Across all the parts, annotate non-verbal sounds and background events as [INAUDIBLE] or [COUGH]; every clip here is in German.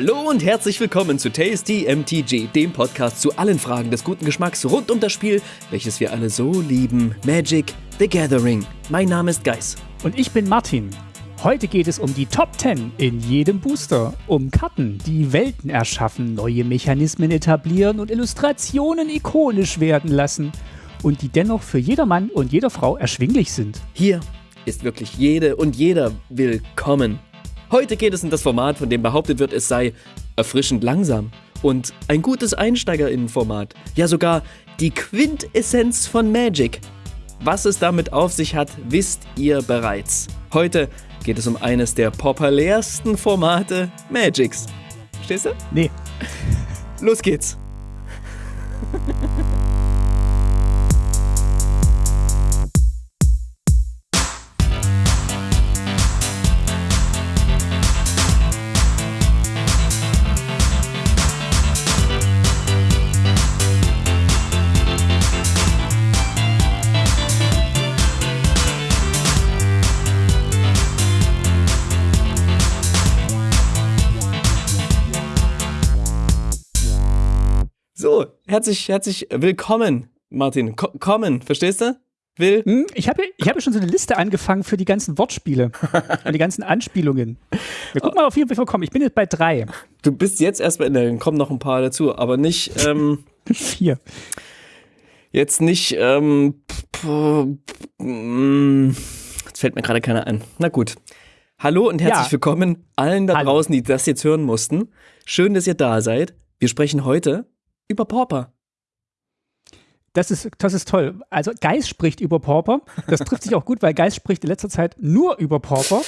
Hallo und herzlich willkommen zu Tasty MTG, dem Podcast zu allen Fragen des guten Geschmacks rund um das Spiel, welches wir alle so lieben, Magic the Gathering. Mein Name ist Geis. Und ich bin Martin. Heute geht es um die Top 10 in jedem Booster, um Karten, die Welten erschaffen, neue Mechanismen etablieren und Illustrationen ikonisch werden lassen und die dennoch für jedermann und jede Frau erschwinglich sind. Hier ist wirklich jede und jeder willkommen. Heute geht es um das Format, von dem behauptet wird, es sei erfrischend langsam und ein gutes Einsteigerinnenformat. Ja, sogar die Quintessenz von Magic. Was es damit auf sich hat, wisst ihr bereits. Heute geht es um eines der populärsten Formate Magics. Verstehst du? Nee. Los geht's. Herzlich, herzlich willkommen, Martin. Ko kommen, verstehst du? Will. Hm, ich habe ich hab schon so eine Liste angefangen für die ganzen Wortspiele [LAUGHS] und die ganzen Anspielungen. Wir gucken mal auf jeden Fall kommen. Ich bin jetzt bei drei. Du bist jetzt erst bei, dann kommen noch ein paar dazu, aber nicht, ähm, [LAUGHS] Vier. jetzt nicht, ähm, mm, jetzt fällt mir gerade keiner ein. Na gut. Hallo und herzlich Ja. willkommen allen da Hallo. draußen, die das jetzt hören mussten. Schön, dass ihr da seid. Wir sprechen heute über Pauper. Das ist, das ist toll. Also Geist spricht über Pauper. Das trifft sich auch gut, weil Geist spricht in letzter Zeit nur über Pauper.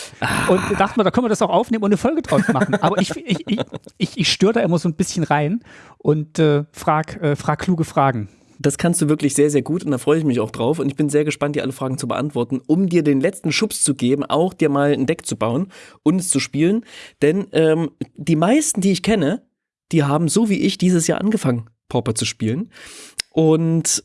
Und da dachten wir, da können wir das auch aufnehmen und eine Folge draus machen. Aber ich, ich, ich, ich, ich störe da immer so ein bisschen rein und äh, frag, äh, frag kluge Fragen. Das kannst du wirklich sehr, sehr gut und da freue ich mich auch drauf. Und ich bin sehr gespannt, dir alle Fragen zu beantworten, um dir den letzten Schubs zu geben, auch dir mal ein Deck zu bauen und es zu spielen. Denn ähm, die meisten, die ich kenne, die haben so wie ich dieses Jahr angefangen, Pauper zu spielen. Und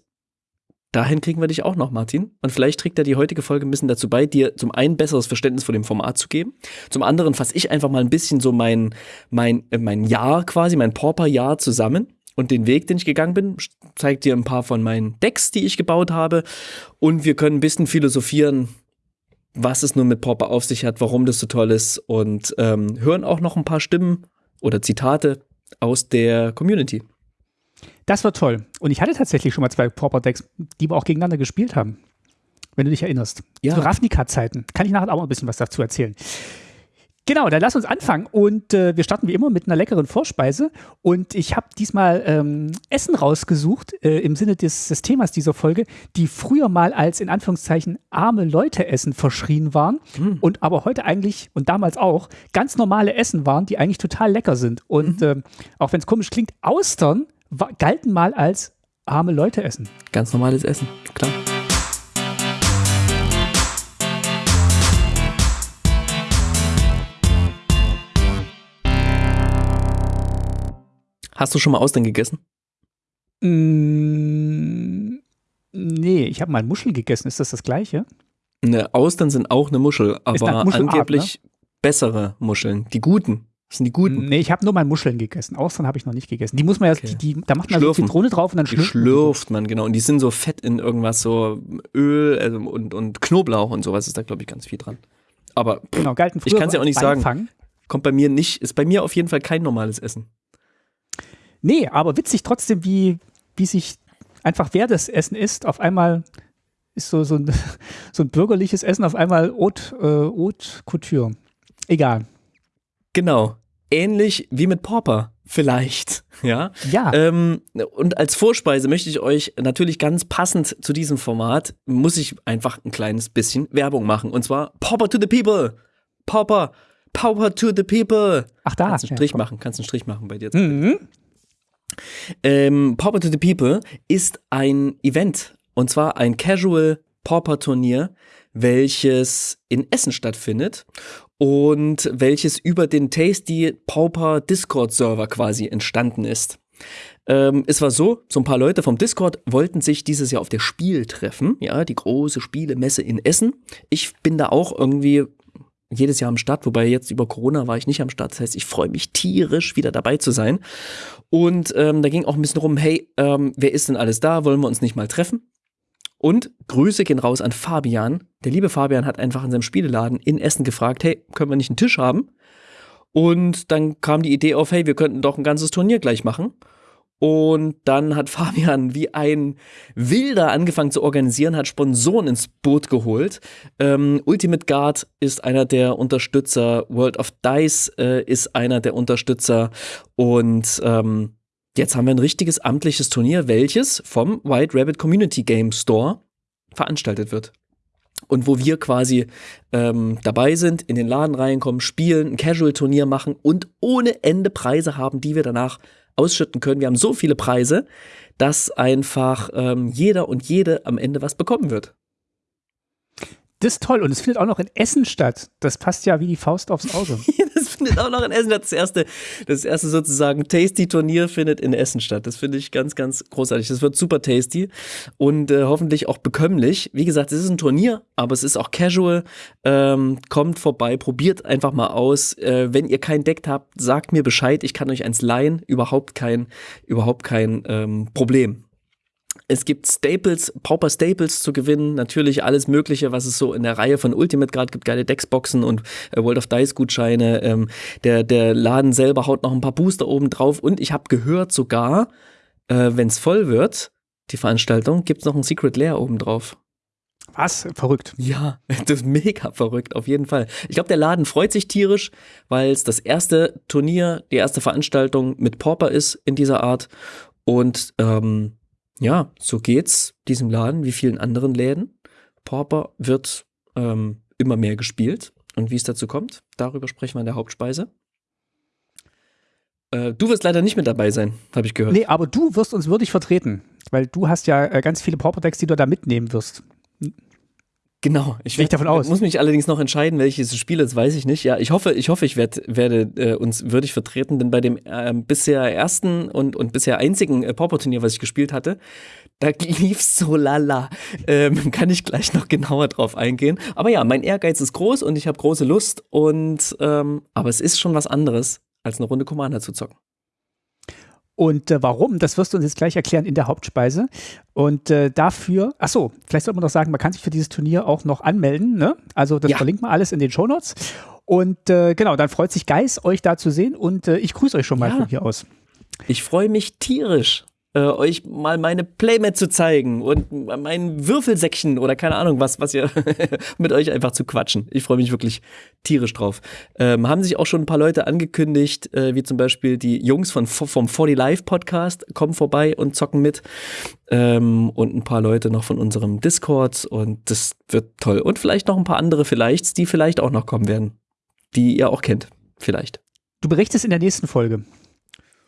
dahin kriegen wir dich auch noch, Martin. Und vielleicht trägt er die heutige Folge ein bisschen dazu bei, dir zum einen besseres Verständnis von dem Format zu geben. Zum anderen fasse ich einfach mal ein bisschen so mein, mein, äh, mein Jahr quasi, mein Pauper-Jahr zusammen und den Weg, den ich gegangen bin. Zeig dir ein paar von meinen Decks, die ich gebaut habe. Und wir können ein bisschen philosophieren, was es nun mit Pauper auf sich hat, warum das so toll ist und ähm, hören auch noch ein paar Stimmen oder Zitate aus der Community. Das war toll. Und ich hatte tatsächlich schon mal zwei Pauper-Decks, die wir auch gegeneinander gespielt haben. Wenn du dich erinnerst. Ja. Zu Ravnica-Zeiten. Kann ich nachher auch mal ein bisschen was dazu erzählen. Genau, dann lass uns anfangen. Und äh, wir starten wie immer mit einer leckeren Vorspeise. Und ich habe diesmal ähm, Essen rausgesucht, äh, im Sinne des, des Themas dieser Folge, die früher mal als in Anführungszeichen arme Leute Essen verschrien waren und aber heute eigentlich und damals auch ganz normale Essen waren, die eigentlich total lecker sind. Und ähm, auch wenn es komisch klingt, Austern galten mal als arme Leute Essen. Ganz normales Essen, klar. Hast du schon mal Austern gegessen? Mm, nee, ich habe mal Muscheln gegessen. Ist das das gleiche? Ne, Austern sind auch eine Muschel, aber Muschelart, angeblich bessere Muscheln. Die guten. Das sind die guten. Nee, ich habe nur mal Muscheln gegessen. Austern habe ich noch nicht gegessen. Die muss man ja, Okay. die, die, da macht man so Schlürfen. Zitrone drauf und dann Die schlürft. man die. schlürft man, genau. Und die sind so fett in irgendwas, so Öl also und, und Knoblauch und sowas ist da, glaube ich, ganz viel dran. Aber pff, Genau, galten Ich früher kann's ja so auch nicht sagen. Beifang. kommt bei mir nicht, ist bei mir auf jeden Fall kein normales Essen. Nee, aber witzig trotzdem, wie, wie sich einfach wer das Essen isst, auf einmal ist so, so, ein, [LAUGHS] so ein bürgerliches Essen auf einmal Haute, äh, Haute Couture. Egal. Genau. Ähnlich wie mit Pauper. Vielleicht. [LAUGHS] Ja. Ja, Ähm, und als Vorspeise möchte ich euch natürlich ganz passend zu diesem Format, muss ich einfach ein kleines bisschen Werbung machen. Und zwar Pauper to the People. Pauper. Pauper to the People. ach da. Kannst einen ja, Strich komm. machen, kannst einen Strich machen bei dir. Mhm. Ähm, Pauper to the People ist ein Event und zwar ein Casual Pauper Turnier, welches in Essen stattfindet und welches über den Tasty Pauper Discord Server quasi entstanden ist. Ähm, es war so, so ein paar Leute vom Discord wollten sich dieses Jahr auf der Spiel treffen, ja, die große Spielemesse in Essen. Ich bin da auch irgendwie jedes Jahr am Start, wobei jetzt über Corona war ich nicht am Start. Das heißt, ich freue mich tierisch, wieder dabei zu sein. Und ähm, da ging auch ein bisschen rum, hey, ähm, wer ist denn alles da? Wollen wir uns nicht mal treffen? Und Grüße gehen raus an Fabian. Der liebe Fabian hat einfach in seinem Spieleladen in Essen gefragt, hey, können wir nicht einen Tisch haben? Und dann kam die Idee auf, hey, wir könnten doch ein ganzes Turnier gleich machen. Und dann hat [LAUGHS] Fabian wie ein Wilder angefangen zu organisieren, hat Sponsoren ins Boot geholt. Ähm, Ultimate Guard ist einer der Unterstützer, World of Dice äh, ist einer der Unterstützer und ähm, jetzt haben wir ein richtiges amtliches Turnier, welches vom White Rabbit Community Game Store veranstaltet wird. Und wo wir quasi ähm, dabei sind, in den Laden reinkommen, spielen, ein Casual-Turnier machen und ohne Ende Preise haben, die wir danach ausschütten können. Wir haben so viele Preise, dass einfach ähm, jeder und jede am Ende was bekommen wird. Das ist toll und es findet auch noch in Essen statt. Das passt ja wie die Faust aufs Auge. [LAUGHS] das findet auch noch in Essen statt. Das erste, das erste sozusagen Tasty-Turnier findet in Essen statt. Das finde ich ganz, ganz großartig. Das wird super tasty und äh, hoffentlich auch bekömmlich. Wie gesagt, es ist ein Turnier, aber es ist auch casual. Ähm, kommt vorbei, probiert einfach mal aus. Äh, wenn ihr kein Deck habt, sagt mir Bescheid. Ich kann euch eins leihen. Überhaupt kein, überhaupt kein ähm, Problem. Es gibt Staples, Pauper Staples zu gewinnen, natürlich alles Mögliche, was es so in der Reihe von Ultimate gerade gibt, geile Decksboxen und äh, World of Dice Gutscheine. Ähm, der, der Laden selber haut noch ein paar Booster oben drauf und ich habe gehört sogar, äh, wenn es voll wird, die Veranstaltung, gibt es noch ein Secret Lair oben drauf. Was? Verrückt. Ja, [LAUGHS] das ist mega verrückt, auf jeden Fall. Ich glaube, der Laden freut sich tierisch, weil es das erste Turnier, die erste Veranstaltung mit Pauper ist in dieser Art. Und ähm, ja, so geht's diesem Laden wie vielen anderen Läden. Pauper wird ähm, immer mehr gespielt. Und wie es dazu kommt, darüber sprechen wir in der Hauptspeise. Äh, du wirst leider nicht mit dabei sein, habe ich gehört. Nee, aber du wirst uns würdig vertreten, weil du hast ja äh, ganz viele Pauper-Decks, die du da mitnehmen wirst. Genau, ich, werd, davon aus. muss mich allerdings noch entscheiden, welches Spiel das weiß ich nicht. Ja, ich hoffe, ich hoffe, ich werd, werde äh, uns würdig vertreten, denn bei dem äh, bisher ersten und, und bisher einzigen äh, Pauper-Turnier, was ich gespielt hatte, da [LAUGHS] lief so lala. Ähm, kann ich gleich noch genauer drauf eingehen. Aber ja, mein Ehrgeiz ist groß und ich habe große Lust und ähm, aber es ist schon was anderes, als eine Runde Commander zu zocken. Und äh, warum, das wirst du uns jetzt gleich erklären in der Hauptspeise. Und äh, dafür, ach so, vielleicht sollte man noch sagen, man kann sich für dieses Turnier auch noch anmelden. Ne? Also das ja. verlinkt man alles in den Shownotes. Und äh, genau, dann freut sich Geis, euch da zu sehen. Und äh, ich grüße euch schon mal ja. von hier aus. Ich freue mich tierisch äh, euch mal meine Playmat zu zeigen und mein Würfelsäckchen oder keine Ahnung was, was ihr [LAUGHS] mit euch einfach zu quatschen. Ich freue mich wirklich tierisch drauf. Ähm, haben sich auch schon ein paar Leute angekündigt, äh, wie zum Beispiel die Jungs von, vom 40 Live Podcast kommen vorbei und zocken mit. Ähm, und ein paar Leute noch von unserem Discord und das wird toll. Und vielleicht noch ein paar andere vielleicht, die vielleicht auch noch kommen werden. Die ihr auch kennt. Vielleicht. Du berichtest in der nächsten Folge.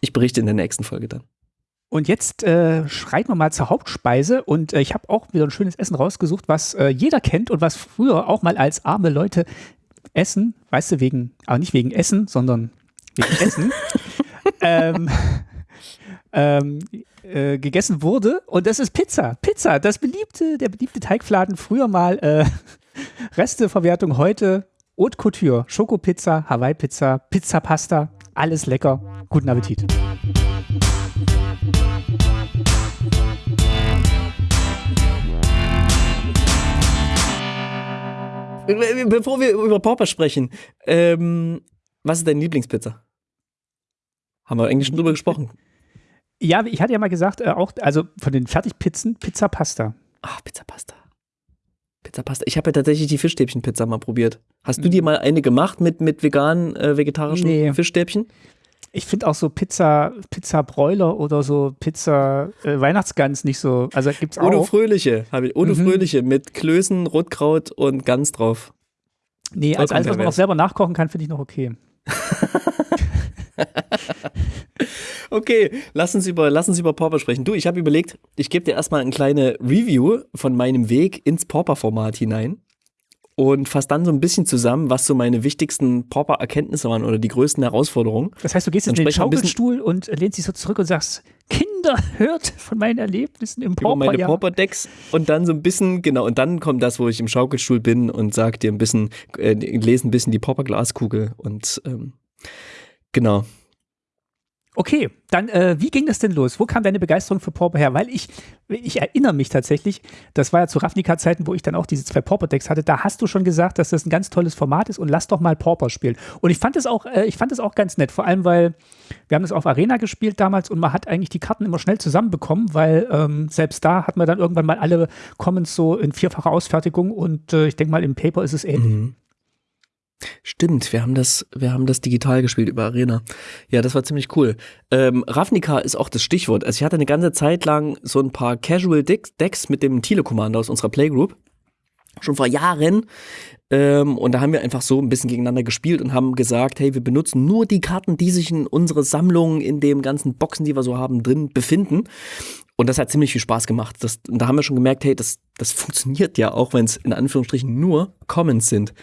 Ich berichte in der nächsten Folge dann. Und jetzt äh, schreiten wir mal zur Hauptspeise und äh, ich habe auch wieder ein schönes Essen rausgesucht, was äh, jeder kennt und was früher auch mal als arme Leute essen, weißt du, wegen, aber nicht wegen Essen, sondern wegen [LAUGHS] Essen, ähm, ähm, äh, gegessen wurde und das ist Pizza. Pizza, das beliebte, der beliebte Teigfladen, früher mal äh, [LAUGHS] Resteverwertung, heute Haute Couture, Schokopizza, Hawaii-Pizza, Pizza-Pasta, alles lecker. Guten Appetit. Bevor wir über Pauper sprechen, ähm, was ist deine Lieblingspizza? Haben wir eigentlich schon drüber gesprochen. Ja, ich hatte ja mal gesagt, äh, auch, also von den Fertigpizzen, Pizza Pasta. Ach, Pizza Pasta. Pizza Pasta. Ich habe ja tatsächlich die Fischstäbchenpizza mal probiert. Hast du dir mal eine gemacht mit, mit veganen, äh, vegetarischen nee. Fischstäbchen? Ich finde auch so Pizza, Pizza Bräuler oder so Pizza äh, Weihnachtsgans nicht so. Also gibt's auch. Odo Fröhliche habe ich. Odo mhm. Fröhliche mit Klößen, Rotkraut und Gans drauf. Nee, als alles, was man auch selber nachkochen kann, finde ich noch okay. [LAUGHS] okay, lass uns über, lass uns über Pauper sprechen. Du, ich habe überlegt, ich gebe dir erstmal eine kleine Review von meinem Weg ins Pauper-Format hinein. Und fasse dann so ein bisschen zusammen, was so meine wichtigsten Pauper-Erkenntnisse waren oder die größten Herausforderungen. Das heißt, du gehst in den Schaukelstuhl und lehnst dich so zurück und sagst, Kinder, hört von meinen Erlebnissen im Pauper. Über meine Pauper-Decks und dann so ein bisschen, genau, und dann kommt das, wo ich im Schaukelstuhl bin und sag dir ein bisschen, äh, lese ein bisschen die Pauper-Glaskugel und ähm, genau. Okay, dann äh, wie ging das denn los? Wo kam deine Begeisterung für Pauper her? Weil ich, ich erinnere mich tatsächlich, das war ja zu Ravnica-Zeiten, wo ich dann auch diese zwei Pauper-Decks hatte, da hast du schon gesagt, dass das ein ganz tolles Format ist und lass doch mal Pauper spielen. Und ich fand es auch, äh, auch ganz nett, vor allem weil wir haben das auf Arena gespielt damals und man hat eigentlich die Karten immer schnell zusammenbekommen, weil ähm, selbst da hat man dann irgendwann mal alle Commons so in vierfacher Ausfertigung und äh, ich denke mal im Paper ist es ähnlich. Mhm. Stimmt, wir haben das, wir haben das digital gespielt über Arena. Ja, das war ziemlich cool. Ähm, Ravnica ist auch das Stichwort. Also ich hatte eine ganze Zeit lang so ein paar Casual Decks mit dem Thiele Commander aus unserer Playgroup. Schon vor Jahren. Ähm, und da haben wir einfach so ein bisschen gegeneinander gespielt und haben gesagt, hey, wir benutzen nur die Karten, die sich in unsere Sammlung, in dem ganzen Boxen, die wir so haben, drin befinden. Und das hat ziemlich viel Spaß gemacht. Das, und da haben wir schon gemerkt, hey, das, das funktioniert ja auch, wenn es in Anführungsstrichen nur Commons sind.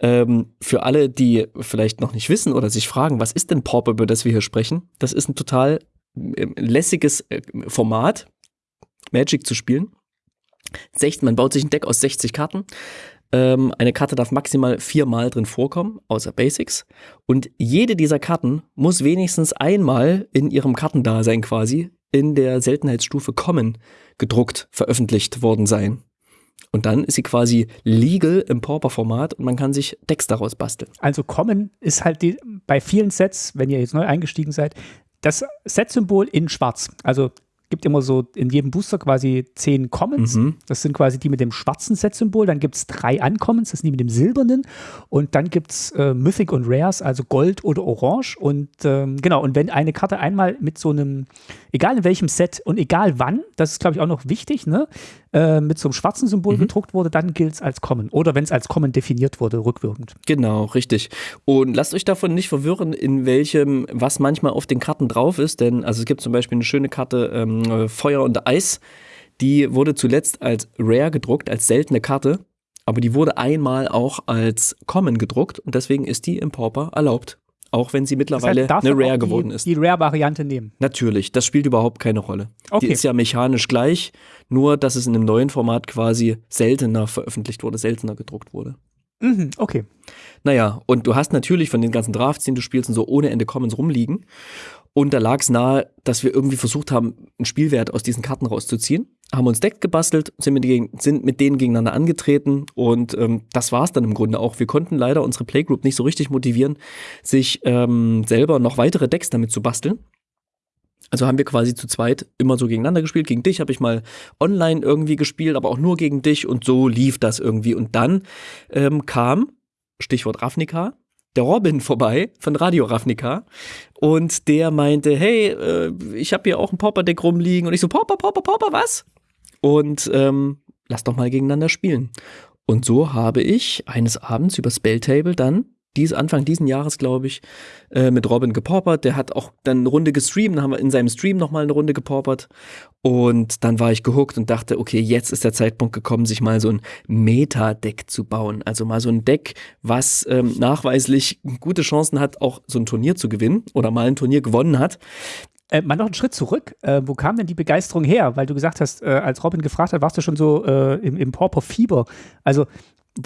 Ähm, für alle, die vielleicht noch nicht wissen oder sich fragen, was ist denn Pauper, über das wir hier sprechen? Das ist ein total äh, lässiges äh, Format, Magic zu spielen. 60, man baut sich ein Deck aus 60 Karten. Ähm, eine Karte darf maximal viermal drin vorkommen, außer Basics. Und jede dieser Karten muss wenigstens einmal in ihrem Kartendasein quasi in der Seltenheitsstufe Common gedruckt, veröffentlicht worden sein. Und dann ist sie quasi legal im Pauper-Format und man kann sich Decks daraus basteln. Also Common ist halt die, bei vielen Sets, wenn ihr jetzt neu eingestiegen seid, das Set-Symbol in schwarz. Also gibt immer so in jedem Booster quasi zehn Commons. Mhm. Das sind quasi die mit dem schwarzen Set-Symbol. Dann gibt es drei Uncommons, das sind die mit dem silbernen. Und dann gibt es äh, Mythic und Rares, also Gold oder Orange. Und ähm, genau, und wenn eine Karte einmal mit so einem, egal in welchem Set und egal wann, das ist glaube ich auch noch wichtig, ne, äh, mit so einem schwarzen Symbol mhm. gedruckt wurde, dann gilt es als Common. Oder wenn es als Common definiert wurde, rückwirkend. Genau, richtig. Und lasst euch davon nicht verwirren, in welchem, was manchmal auf den Karten drauf ist, denn also es gibt zum Beispiel eine schöne Karte ähm, Feuer und Eis, die wurde zuletzt als Rare gedruckt, als seltene Karte. Aber die wurde einmal auch als Common gedruckt und deswegen ist die im Pauper erlaubt auch wenn sie mittlerweile das heißt, eine Rare geworden die, ist. Die Rare-Variante nehmen. Natürlich, das spielt überhaupt keine Rolle. Okay. Die ist ja mechanisch gleich, nur dass es in einem neuen Format quasi seltener veröffentlicht wurde, seltener gedruckt wurde. Mhm, okay. Naja, und du hast natürlich von den ganzen Drafts, den du spielst, und so ohne Ende Commons rumliegen. Und da lag es nahe, dass wir irgendwie versucht haben, einen Spielwert aus diesen Karten rauszuziehen. Haben uns Deck gebastelt, sind mit, denen, sind mit denen gegeneinander angetreten und ähm, das war es dann im Grunde auch. Wir konnten leider unsere Playgroup nicht so richtig motivieren, sich ähm, selber noch weitere Decks damit zu basteln. Also haben wir quasi zu zweit immer so gegeneinander gespielt. Gegen dich habe ich mal online irgendwie gespielt, aber auch nur gegen dich und so lief das irgendwie. Und dann ähm, kam, Stichwort Ravnica, der Robin vorbei von Radio Ravnica und der meinte, hey, äh, ich habe hier auch ein Popper-Deck rumliegen und ich so, Popper, Popper, Popper, was? Und ähm, lass doch mal gegeneinander spielen. Und so habe ich eines Abends über Spelltable dann dies, Anfang diesen Jahres, glaube ich, äh, mit Robin gepaupert. Der hat auch dann eine Runde gestreamt, dann haben wir in seinem Stream nochmal eine Runde gepaupert. Und dann war ich gehuckt und dachte, okay, jetzt ist der Zeitpunkt gekommen, sich mal so ein Meta-Deck zu bauen. Also mal so ein Deck, was ähm, nachweislich gute Chancen hat, auch so ein Turnier zu gewinnen oder mal ein Turnier gewonnen hat. Äh, mal noch einen Schritt zurück. Äh, wo kam denn die Begeisterung her? Weil du gesagt hast, äh, als Robin gefragt hat, warst du schon so äh, im, im Pauper-Fieber. Also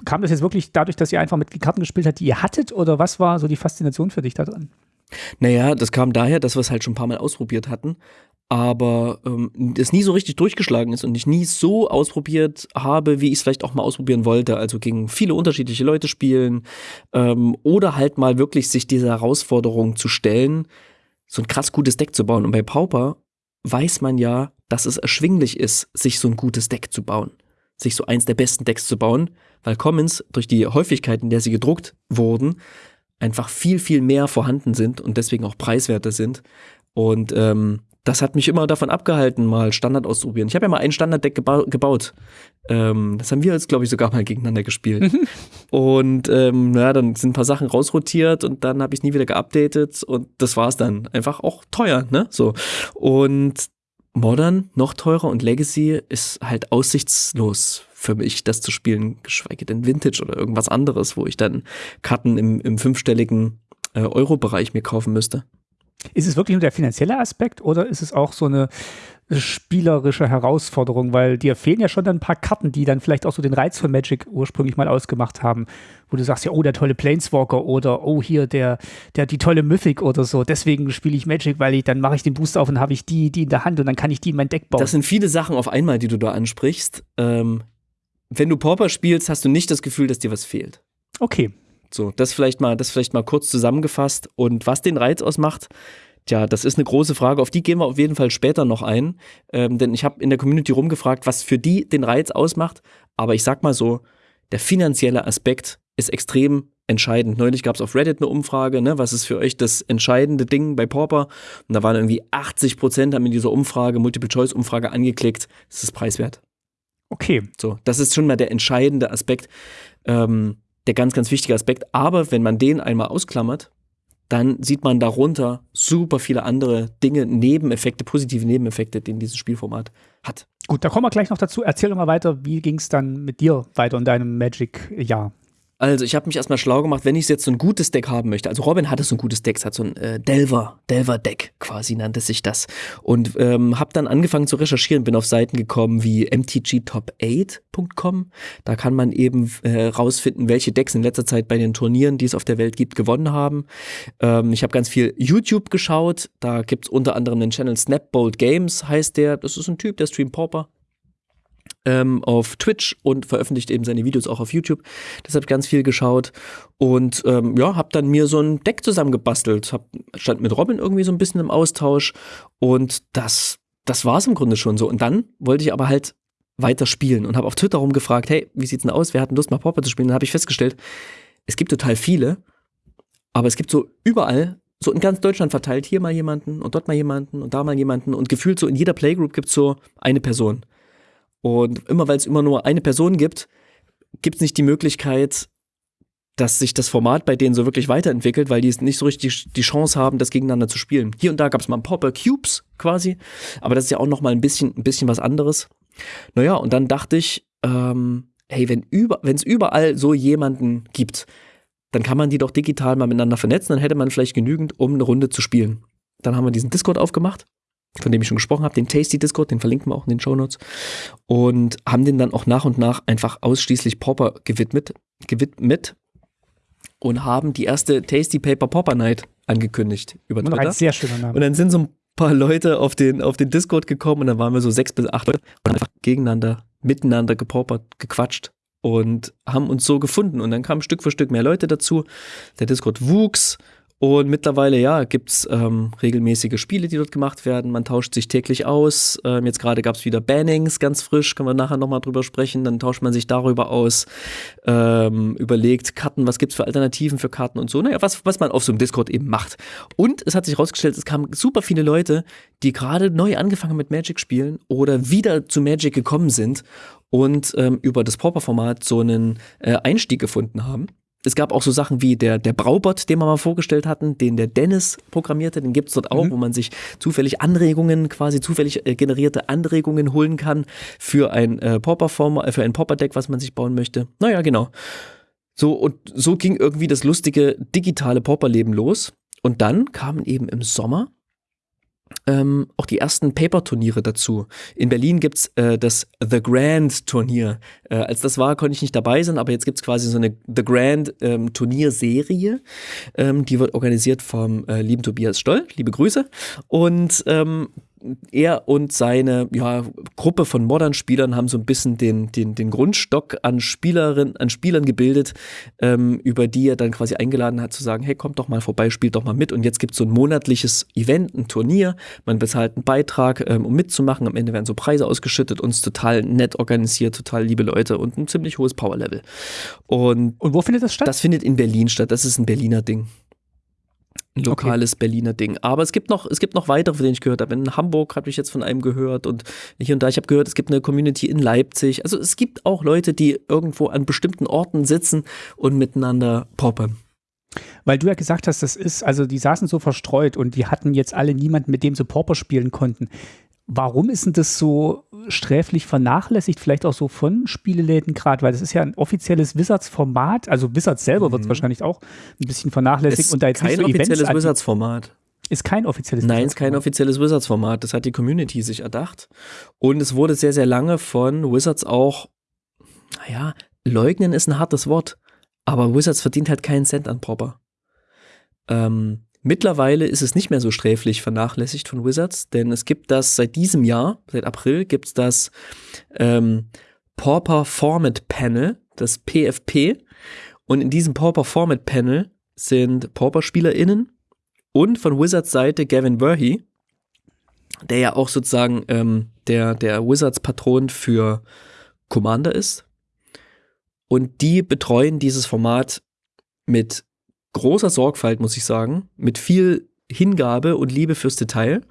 kam das jetzt wirklich dadurch, dass ihr einfach mit Karten gespielt habt, die ihr hattet? Oder was war so die Faszination für dich da drin? Naja, das kam daher, dass wir es halt schon ein paar Mal ausprobiert hatten, aber ähm, das nie so richtig durchgeschlagen ist und ich nie so ausprobiert habe, wie ich es vielleicht auch mal ausprobieren wollte. Also gegen viele unterschiedliche Leute spielen ähm, oder halt mal wirklich sich dieser Herausforderung zu stellen, so ein krass gutes Deck zu bauen. Und bei Pauper weiß man ja, dass es erschwinglich ist, sich so ein gutes Deck zu bauen sich so eins der besten Decks zu bauen, weil Commons durch die Häufigkeit, in der sie gedruckt wurden, einfach viel, viel mehr vorhanden sind und deswegen auch preiswerter sind. Und ähm, das hat mich immer davon abgehalten, mal Standard auszuprobieren. Ich habe ja mal ein Standarddeck geba gebaut. Ähm, das haben wir jetzt, glaube ich, sogar mal gegeneinander gespielt. Mhm. und ähm, ja, dann sind ein paar Sachen rausrotiert und dann habe ich nie wieder geupdatet und das war's dann. Einfach auch teuer, ne? So. Und Modern noch teurer und Legacy ist halt aussichtslos für mich, das zu spielen, geschweige denn Vintage oder irgendwas anderes, wo ich dann Karten im, im fünfstelligen äh, Euro-Bereich mir kaufen müsste. Ist es wirklich nur der finanzielle Aspekt oder ist es auch so eine spielerische Herausforderung, weil dir fehlen ja schon dann ein paar Karten, die dann vielleicht auch so den Reiz von Magic ursprünglich mal ausgemacht haben, wo du sagst, ja, oh, der tolle Planeswalker oder oh, hier der, der die tolle Mythic oder so. Deswegen spiele ich Magic, weil ich dann mache ich den Booster auf und habe ich die, die in der Hand und dann kann ich die in mein Deck bauen. Das sind viele Sachen auf einmal, die du da ansprichst. Ähm, wenn du Pauper spielst, hast du nicht das Gefühl, dass dir was fehlt. Okay. So, das vielleicht mal, das vielleicht mal kurz zusammengefasst. Und was den Reiz ausmacht, Tja, das ist eine große Frage. Auf die gehen wir auf jeden Fall später noch ein. Ähm, denn ich habe in der Community rumgefragt, was für die den Reiz ausmacht. Aber ich sag mal so, der finanzielle Aspekt ist extrem entscheidend. Neulich gab es auf Reddit eine Umfrage, ne, was ist für euch das entscheidende Ding bei Pauper? Und da waren irgendwie 80 Prozent haben in dieser Umfrage, Multiple-Choice-Umfrage angeklickt, es ist preiswert. Okay. So, das ist schon mal der entscheidende Aspekt, ähm, der ganz, ganz wichtige Aspekt. Aber wenn man den einmal ausklammert, dann sieht man darunter super viele andere Dinge, Nebeneffekte, positive Nebeneffekte, die dieses Spielformat hat. Gut, da kommen wir gleich noch dazu. Erzähl doch mal weiter, wie ging es dann mit dir weiter in deinem Magic-Jahr? Also, ich habe mich erstmal schlau gemacht, wenn ich jetzt so ein gutes Deck haben möchte. Also, Robin hatte so ein gutes Deck, hat so ein äh, Delver, Delver-Deck quasi nannte sich das. Und ähm, habe dann angefangen zu recherchieren, bin auf Seiten gekommen wie mtgtop8.com. Da kann man eben äh, rausfinden, welche Decks in letzter Zeit bei den Turnieren, die es auf der Welt gibt, gewonnen haben. Ähm, ich habe ganz viel YouTube geschaut. Da gibt's unter anderem den Channel Snapbolt Games, heißt der. Das ist ein Typ, der streamt Pauper ähm, auf Twitch und veröffentlicht eben seine Videos auch auf YouTube. Deshalb ganz viel geschaut und ähm, ja, habe dann mir so ein Deck zusammengebastelt. Hab, stand mit Robin irgendwie so ein bisschen im Austausch und das, das war es im Grunde schon so. Und dann wollte ich aber halt weiter spielen und habe auf Twitter rumgefragt, hey, wie sieht's denn aus? Wer hat denn Lust mal Pauper zu spielen? Dann habe ich festgestellt, es gibt total viele, aber es gibt so überall so in ganz Deutschland verteilt, hier mal jemanden und dort mal jemanden und da mal jemanden und gefühlt so in jeder Playgroup gibt's so eine Person. Und immer weil es immer nur eine Person gibt, gibt es nicht die Möglichkeit, dass sich das Format bei denen so wirklich weiterentwickelt, weil die nicht so richtig die Chance haben, das gegeneinander zu spielen. Hier und da gab es mal ein Popper Cubes quasi, aber das ist ja auch noch mal ein bisschen, ein bisschen was anderes. Naja, und dann dachte ich, ähm, hey, wenn über, es überall so jemanden gibt, dann kann man die doch digital mal miteinander vernetzen, dann hätte man vielleicht genügend, um eine Runde zu spielen. Dann haben wir diesen Discord aufgemacht von dem ich schon gesprochen habe, den Tasty Discord, den verlinken wir auch in den Show Notes. Und haben den dann auch nach und nach einfach ausschließlich Popper gewidmet, gewidmet und haben die erste Tasty Paper Popper Night angekündigt über Twitter. Ein sehr schöner Name. Und dann sind so ein paar Leute auf den, auf den Discord gekommen und dann waren wir so sechs bis acht Leute und einfach gegeneinander, miteinander gepoppert, gequatscht und haben uns so gefunden. Und dann kamen Stück für Stück mehr Leute dazu. Der Discord wuchs und mittlerweile, ja, gibt's ähm, regelmäßige Spiele, die dort gemacht werden. Man tauscht sich täglich aus. Ähm, jetzt gerade gab's wieder Bannings, ganz frisch, können wir nachher nochmal drüber sprechen. Dann tauscht man sich darüber aus, ähm, überlegt Karten, was gibt's für Alternativen für Karten und so. Naja, was, was man auf so einem Discord eben macht. Und es hat sich herausgestellt, es kamen super viele Leute, die gerade neu angefangen mit Magic spielen oder wieder zu Magic gekommen sind und ähm, über das Pauper-Format so einen äh, Einstieg gefunden haben es gab auch so Sachen wie der, der Braubot, den wir mal vorgestellt hatten, den der Dennis programmierte, den gibt's dort auch, mhm. wo man sich zufällig Anregungen, quasi zufällig äh, generierte Anregungen holen kann für ein äh, Popper-Form, äh, für ein Popper-Deck, was man sich bauen möchte. Naja, genau. So, und so ging irgendwie das lustige digitale Popper-Leben los. Und dann kamen eben im Sommer ähm, auch die ersten Paper-Turniere dazu. In Berlin gibt's äh, das The Grand-Turnier. Äh, als das war, konnte ich nicht dabei sein, aber jetzt gibt's quasi so eine The Grand-Turnierserie. Ähm, ähm, die wird organisiert vom äh, lieben Tobias Stoll. Liebe Grüße. Und ähm, er und seine ja, Gruppe von Modern-Spielern haben so ein bisschen den, den, den Grundstock an, Spielerinnen, an Spielern gebildet, ähm, über die er dann quasi eingeladen hat zu sagen, hey, kommt doch mal vorbei, spielt doch mal mit. Und jetzt gibt es so ein monatliches Event, ein Turnier. Man bezahlt einen Beitrag, ähm, um mitzumachen. Am Ende werden so Preise ausgeschüttet. Uns total nett organisiert, total liebe Leute und ein ziemlich hohes Powerlevel. Und, und wo findet das statt? Das findet in Berlin statt. Das ist ein Berliner Ding ein lokales okay. Berliner Ding. Aber es gibt noch, es gibt noch weitere, von denen ich gehört habe. In Hamburg habe ich jetzt von einem gehört und hier und da. Ich habe gehört, es gibt eine Community in Leipzig. Also es gibt auch Leute, die irgendwo an bestimmten Orten sitzen und miteinander poppen. Weil du ja gesagt hast, das ist, also die saßen so verstreut und die hatten jetzt alle niemanden, mit dem sie Pauper spielen konnten. Warum ist denn das so sträflich vernachlässigt, vielleicht auch so von Spieleläden gerade, weil das ist ja ein offizielles Wizards-Format, also Wizards selber mhm. wird es wahrscheinlich auch ein bisschen vernachlässigt ist und da jetzt kein nicht so offizielles Wizards-Format. Ist kein offizielles Nein, ist kein offizielles Wizards-Format. Das hat die Community sich erdacht. Und es wurde sehr, sehr lange von Wizards auch, naja, leugnen ist ein hartes Wort. Aber Wizards verdient halt keinen Cent an Proper. Ähm, mittlerweile ist es nicht mehr so sträflich vernachlässigt von Wizards, denn es gibt das seit diesem Jahr, seit April, gibt es das ähm, Pauper Format Panel, das PFP. Und in diesem Pauper Format Panel sind Pauper-SpielerInnen und von Wizards Seite Gavin Verhey, der ja auch sozusagen ähm, der, der Wizards-Patron für Commander ist. Und die betreuen dieses Format mit großer Sorgfalt, muss ich sagen, mit viel Hingabe und Liebe fürs Detail.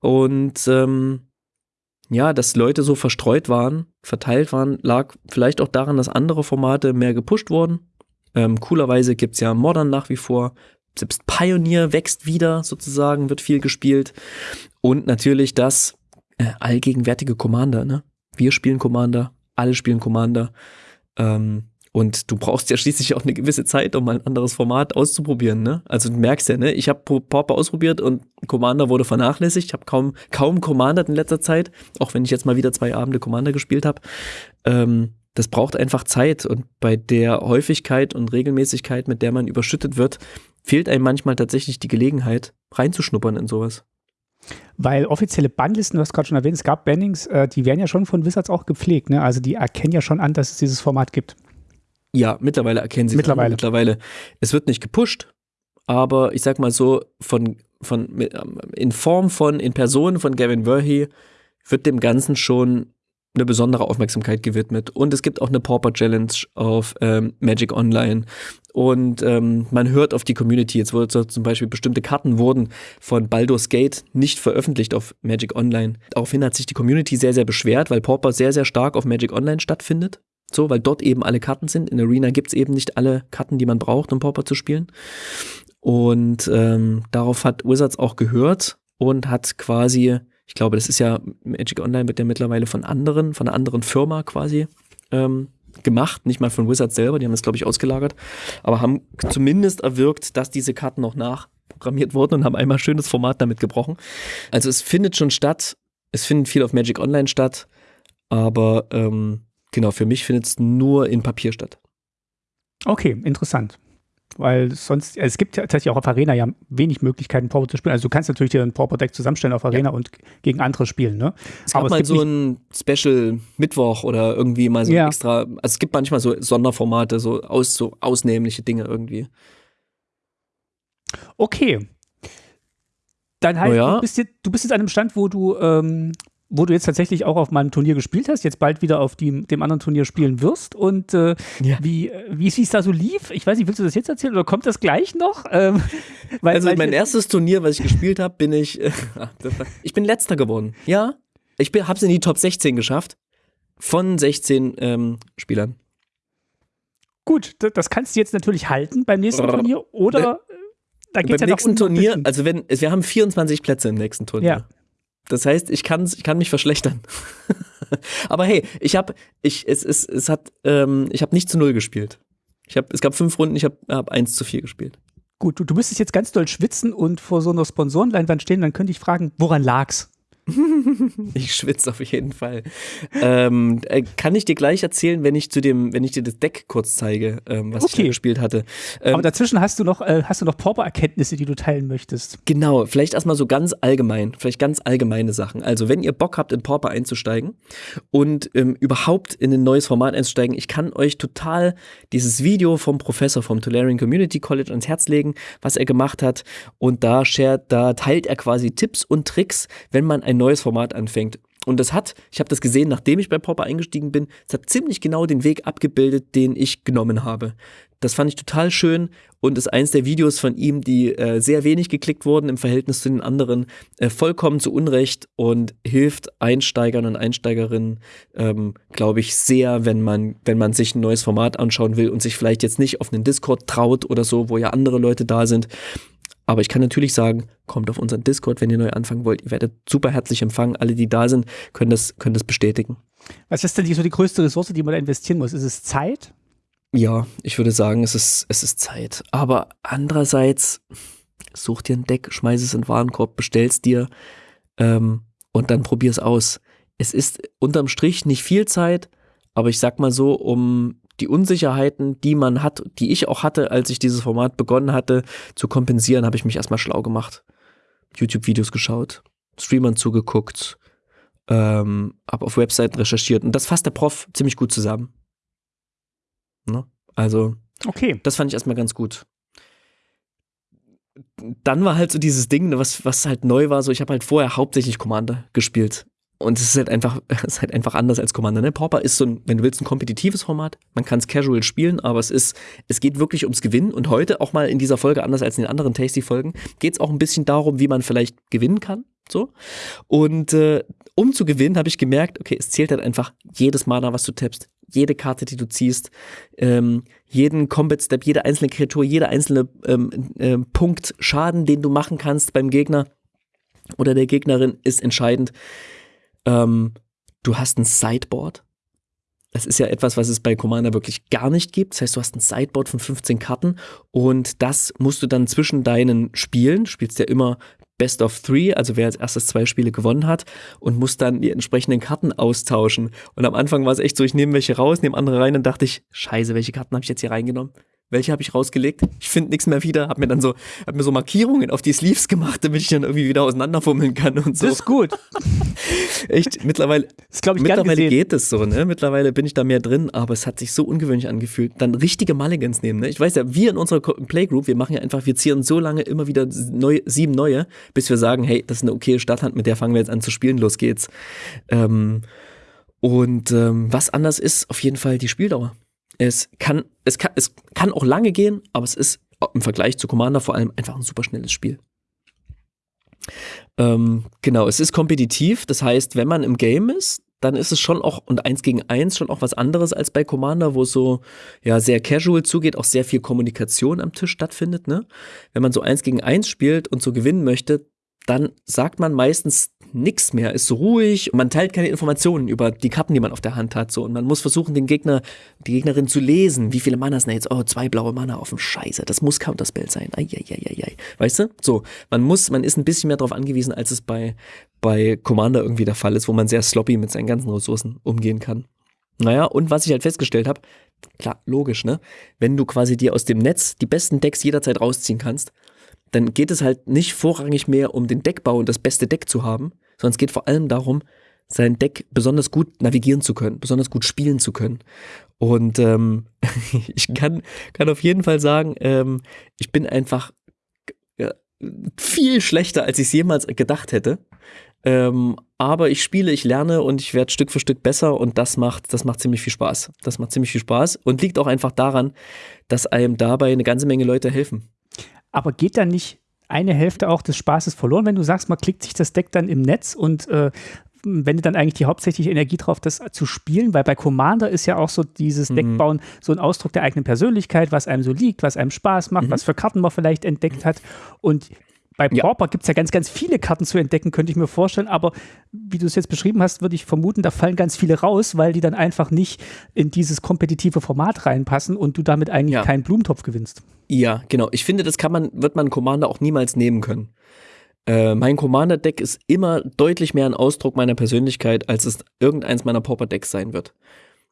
Und ähm, ja, dass Leute so verstreut waren, verteilt waren, lag vielleicht auch daran, dass andere Formate mehr gepusht wurden. Ähm, coolerweise gibt es ja Modern nach wie vor. Selbst Pioneer wächst wieder sozusagen, wird viel gespielt. Und natürlich das äh, allgegenwärtige Commander. Ne? Wir spielen Commander, alle spielen Commander. Ähm, und du brauchst ja schließlich auch eine gewisse Zeit, um mal ein anderes Format auszuprobieren. Ne? Also du merkst ja, ne? ich habe Pauper ausprobiert und Commander wurde vernachlässigt. Ich habe kaum, kaum Commander in letzter Zeit, auch wenn ich jetzt mal wieder zwei Abende Commander gespielt habe. Ähm, das braucht einfach Zeit und bei der Häufigkeit und Regelmäßigkeit, mit der man überschüttet wird, fehlt einem manchmal tatsächlich die Gelegenheit, reinzuschnuppern in sowas. Weil offizielle Bandlisten, du hast gerade schon erwähnt, es gab Bannings, äh, die werden ja schon von Wizards auch gepflegt. Ne? Also die erkennen ja schon an, dass es dieses Format gibt. Ja, mittlerweile erkennen sie mittlerweile. es mittlerweile. Es wird nicht gepusht, aber ich sag mal so, von, von, in Form von, in Person von Gavin Verhey wird dem Ganzen schon eine besondere Aufmerksamkeit gewidmet. Und es gibt auch eine Pauper Challenge auf ähm, Magic Online. Und ähm, man hört auf die Community. Jetzt wurde zum Beispiel bestimmte Karten wurden von Baldur's Gate nicht veröffentlicht auf Magic Online. Daraufhin hat sich die Community sehr, sehr beschwert, weil Pauper sehr, sehr stark auf Magic Online stattfindet. So, weil dort eben alle Karten sind. In Arena gibt's eben nicht alle Karten, die man braucht, um Pauper zu spielen. Und ähm, darauf hat Wizards auch gehört und hat quasi ich glaube, das ist ja, Magic Online wird ja mittlerweile von anderen, von einer anderen Firma quasi ähm, gemacht, nicht mal von Wizards selber, die haben das, glaube ich, ausgelagert, aber haben zumindest erwirkt, dass diese Karten noch nachprogrammiert wurden und haben einmal schönes Format damit gebrochen. Also es findet schon statt, es findet viel auf Magic Online statt, aber ähm, genau, für mich findet es nur in Papier statt. Okay, interessant weil sonst, es gibt ja tatsächlich auch auf Arena ja wenig Möglichkeiten, Pauper zu spielen. Also du kannst natürlich dir ein Pauper-Deck zusammenstellen auf Arena ja. und gegen andere spielen, ne? Es gab Aber mal so ein Special Mittwoch oder irgendwie mal so ja. extra, also es gibt manchmal so Sonderformate, so, aus, so ausnehmliche Dinge irgendwie. Okay. Dann halt, ja. du, bist jetzt, du bist jetzt an einem Stand, wo du ähm, wo du jetzt tatsächlich auch auf meinem Turnier gespielt hast, jetzt bald wieder auf die, dem anderen Turnier spielen wirst und äh, ja. wie, wie es da so lief. Ich weiß nicht, willst du das jetzt erzählen oder kommt das gleich noch? [LAUGHS] Ähm, weil, also weil mein erstes Turnier, was ich gespielt habe, bin ich, äh, [LAUGHS] ich bin letzter geworden. Ja, ich habe es in die Top 16 geschafft von 16 ähm, Spielern. Gut, das kannst du jetzt natürlich halten beim nächsten Turnier oder ne, äh, da geht's beim ja nächsten Turnier, also wenn wir haben 24 Plätze im nächsten Turnier. Ja. Das heißt, ich kann, ich kann mich verschlechtern. [LAUGHS] Aber hey, ich habe, ich, es, es, es hat, ähm, ich habe nicht zu null gespielt. Ich hab, es gab fünf Runden, ich habe hab eins zu vier gespielt. Gut, du, du müsstest jetzt ganz doll schwitzen und vor so einer Sponsorenleinwand stehen, dann könnte ich fragen, woran lag's? [LAUGHS] ich schwitze auf jeden Fall. Ähm, äh, kann ich dir gleich erzählen, wenn ich zu dem, wenn ich dir das Deck kurz zeige, ähm, was okay. ich da gespielt hatte. Ähm, Aber dazwischen hast du noch, äh, hast du noch Pauper-Erkenntnisse, die du teilen möchtest. Genau, vielleicht erstmal so ganz allgemein, vielleicht ganz allgemeine Sachen. Also, wenn ihr Bock habt, in Pauper einzusteigen und ähm, überhaupt in ein neues Format einzusteigen, ich kann euch total dieses Video vom Professor vom Tolarian Community College ans Herz legen, was er gemacht hat. Und da shared, da teilt er quasi Tipps und Tricks, wenn man ein ein neues Format anfängt. Und das hat, ich habe das gesehen, nachdem ich bei Popper eingestiegen bin, es hat ziemlich genau den Weg abgebildet, den ich genommen habe. Das fand ich total schön und ist eins der Videos von ihm, die äh, sehr wenig geklickt wurden im Verhältnis zu den anderen, äh, vollkommen zu Unrecht und hilft Einsteigern und Einsteigerinnen, ähm, glaube ich, sehr, wenn man, wenn man sich ein neues Format anschauen will und sich vielleicht jetzt nicht auf einen Discord traut oder so, wo ja andere Leute da sind Aber ich kann natürlich sagen, kommt auf unseren Discord, wenn ihr neu anfangen wollt. Ihr werdet super herzlich empfangen. Alle, die da sind, können das, können das bestätigen. Was ist denn die, so die größte Ressource, die man da investieren muss? Ist es Zeit? Ja, ich würde sagen, es ist, es ist Zeit. Aber andererseits, such dir ein Deck, schmeiß es in den Warenkorb, bestell's dir ähm, und dann probier's aus. Es ist unterm Strich nicht viel Zeit, aber ich sag mal so, um die Unsicherheiten, die man hat, die ich auch hatte, als ich dieses Format begonnen hatte, zu kompensieren, habe ich mich erstmal schlau gemacht. YouTube-Videos geschaut, Streamern zugeguckt, ähm, habe auf Webseiten recherchiert und das fasst der Prof ziemlich gut zusammen. Ne? Also, okay. das fand ich erstmal ganz gut. Dann war halt so dieses Ding, ne, was, was halt neu war, so ich habe halt vorher hauptsächlich Commander gespielt. Und es ist halt einfach, [LAUGHS] ist halt einfach anders als Commander. Ne? Pauper ist so ein, wenn du willst, ein kompetitives Format. Man kann es casual spielen, aber es ist, es geht wirklich ums Gewinnen. Und heute auch mal in dieser Folge, anders als in den anderen Tasty-Folgen, geht es auch ein bisschen darum, wie man vielleicht gewinnen kann. So. Und äh, um zu gewinnen, habe ich gemerkt, okay, es zählt halt einfach jedes Mana, was du tappst, jede Karte, die du ziehst, ähm, jeden Combat Step, jede einzelne Kreatur, jeder einzelne ähm, äh, Punkt Schaden, den du machen kannst beim Gegner oder der Gegnerin, ist entscheidend. Ähm, du hast ein Sideboard. Das ist ja etwas, was es bei Commander wirklich gar nicht gibt. Das heißt, du hast ein Sideboard von 15 Karten und das musst du dann zwischen deinen Spielen, spielst ja immer Best of Three, also wer als erstes zwei Spiele gewonnen hat und musst dann die entsprechenden Karten austauschen. Und am Anfang war es echt so, ich nehme welche raus, nehme andere rein und dachte ich, scheiße, welche Karten habe ich jetzt hier reingenommen? Welche habe ich rausgelegt? Ich finde nichts mehr wieder, habe mir dann so, hab mir so Markierungen auf die Sleeves gemacht, damit ich dann irgendwie wieder auseinanderfummeln kann und so. Das ist gut. [LAUGHS] Echt, mittlerweile, Das glaube ich mittlerweile geht es so, ne? Mittlerweile bin ich da mehr drin, aber es hat sich so ungewöhnlich angefühlt. Dann richtige Mulligans nehmen, ne? Ich weiß ja, wir in unserer Playgroup, wir machen ja einfach, wir zieren so lange immer wieder neu, sieben neue, bis wir sagen, hey, das ist eine okaye Starthand, mit der fangen wir jetzt an zu spielen, los geht's. Ähm, und ähm, was anders ist, auf jeden Fall die Spieldauer. Es kann, es kann, es kann auch lange gehen, aber es ist im Vergleich zu Commander vor allem einfach ein super schnelles Spiel. Ähm, genau, es ist kompetitiv, das heißt, wenn man im Game ist, dann ist es schon auch, und eins gegen eins schon auch was anderes als bei Commander, wo es so ja sehr casual zugeht, auch sehr viel Kommunikation am Tisch stattfindet. Ne? Wenn man so eins gegen eins spielt und so gewinnen möchte, dann sagt man meistens nichts mehr, ist ruhig und man teilt keine Informationen über die Karten, die man auf der Hand hat. So. Und man muss versuchen, den Gegner, die Gegnerin zu lesen. Wie viele Mana sind jetzt? Oh, zwei blaue Mana auf dem Scheiße. Das muss Counterspell sein. Eieieiei. Weißt du? So, man muss, man ist ein bisschen mehr darauf angewiesen, als es bei, bei Commander irgendwie der Fall ist, wo man sehr sloppy mit seinen ganzen Ressourcen umgehen kann. Naja, und was ich halt festgestellt habe, klar, logisch, ne? Wenn du quasi dir aus dem Netz die besten Decks jederzeit rausziehen kannst, dann geht es halt nicht vorrangig mehr um den Deckbau und das beste Deck zu haben, sondern es geht vor allem darum, sein Deck besonders gut navigieren zu können, besonders gut spielen zu können. Und ähm, [LAUGHS] ich kann, kann auf jeden Fall sagen, ähm, ich bin einfach ja, viel schlechter, als ich es jemals gedacht hätte. Ähm, aber ich spiele, ich lerne und ich werde Stück für Stück besser und das macht, das macht ziemlich viel Spaß. Das macht ziemlich viel Spaß und liegt auch einfach daran, dass einem dabei eine ganze Menge Leute helfen. Aber geht dann nicht eine Hälfte auch des Spaßes verloren, wenn du sagst, man klickt sich das Deck dann im Netz und äh, wendet dann eigentlich die hauptsächliche Energie drauf, das zu spielen? Weil bei Commander ist ja auch so dieses Mhm. Deckbauen so ein Ausdruck der eigenen Persönlichkeit, was einem so liegt, was einem Spaß macht, Mhm. was für Karten man vielleicht entdeckt hat. Und bei Ja. Pauper gibt es ja ganz, ganz viele Karten zu entdecken, könnte ich mir vorstellen. Aber wie du es jetzt beschrieben hast, würde ich vermuten, da fallen ganz viele raus, weil die dann einfach nicht in dieses kompetitive Format reinpassen und du damit eigentlich Ja. keinen Blumentopf gewinnst. Ja, genau. Ich finde, das kann man, wird man Commander auch niemals nehmen können. Äh, mein Commander-Deck ist immer deutlich mehr ein Ausdruck meiner Persönlichkeit, als es irgendeins meiner Pauper-Decks sein wird.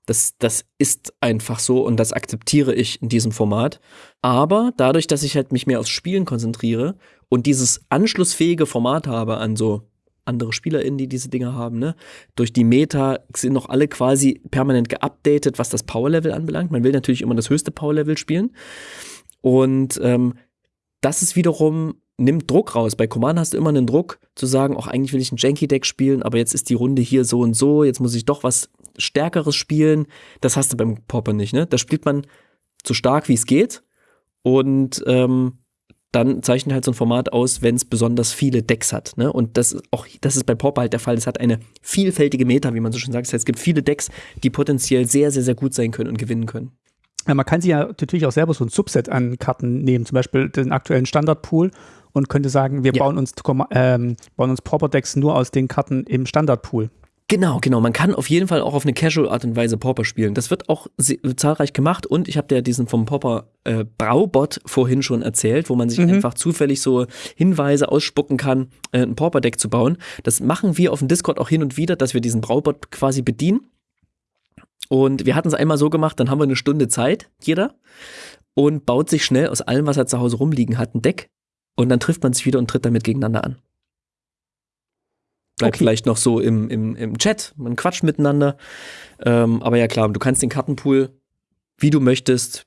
Das, das ist einfach so und das akzeptiere ich in diesem Format. Aber dadurch, dass ich halt mich mehr aufs Spielen konzentriere und dieses anschlussfähige Format habe an so andere SpielerInnen, die diese Dinge haben, ne? Durch die Meta sind noch alle quasi permanent geupdatet, was das Power-Level anbelangt. Man will natürlich immer das höchste Power-Level spielen. Und ähm, das ist wiederum, nimmt Druck raus. Bei Command hast du immer einen Druck zu sagen, auch eigentlich will ich ein Janky-Deck spielen, aber jetzt ist die Runde hier so und so, jetzt muss ich doch was Stärkeres spielen. Das hast du beim Popper nicht, ne? Da spielt man so stark wie es geht und ähm, dann zeichnet halt so ein Format aus, wenn es besonders viele Decks hat. Ne? Und das ist auch, das ist bei Pauper halt der Fall. Es hat eine vielfältige Meta, wie man so schön sagt. Das heißt, es gibt viele Decks, die potenziell sehr, sehr, sehr gut sein können und gewinnen können. Ja, man kann sich ja natürlich auch selber so ein Subset an Karten nehmen, zum Beispiel den aktuellen Standardpool und könnte sagen, wir ja. bauen uns, ähm, bauen uns Pauper-Decks nur aus den Karten im Standardpool. Genau, genau. Man kann auf jeden Fall auch auf eine Casual Art und Weise Pauper spielen. Das wird auch zahlreich gemacht und ich habe dir diesen vom Pauper äh, Braubot vorhin schon erzählt, wo man sich mhm. einfach zufällig so Hinweise ausspucken kann, äh, ein Pauper Deck zu bauen. Das machen wir auf dem Discord auch hin und wieder, dass wir diesen Braubot quasi bedienen. Und wir hatten es einmal so gemacht, dann haben wir eine Stunde Zeit, jeder, und baut sich schnell aus allem, was er zu Hause rumliegen hat, ein Deck. Und dann trifft man sich wieder und tritt damit gegeneinander an bleibt okay. vielleicht noch so im, im, im Chat, man quatscht miteinander. Ähm, aber ja klar, du kannst den Kartenpool, wie du möchtest,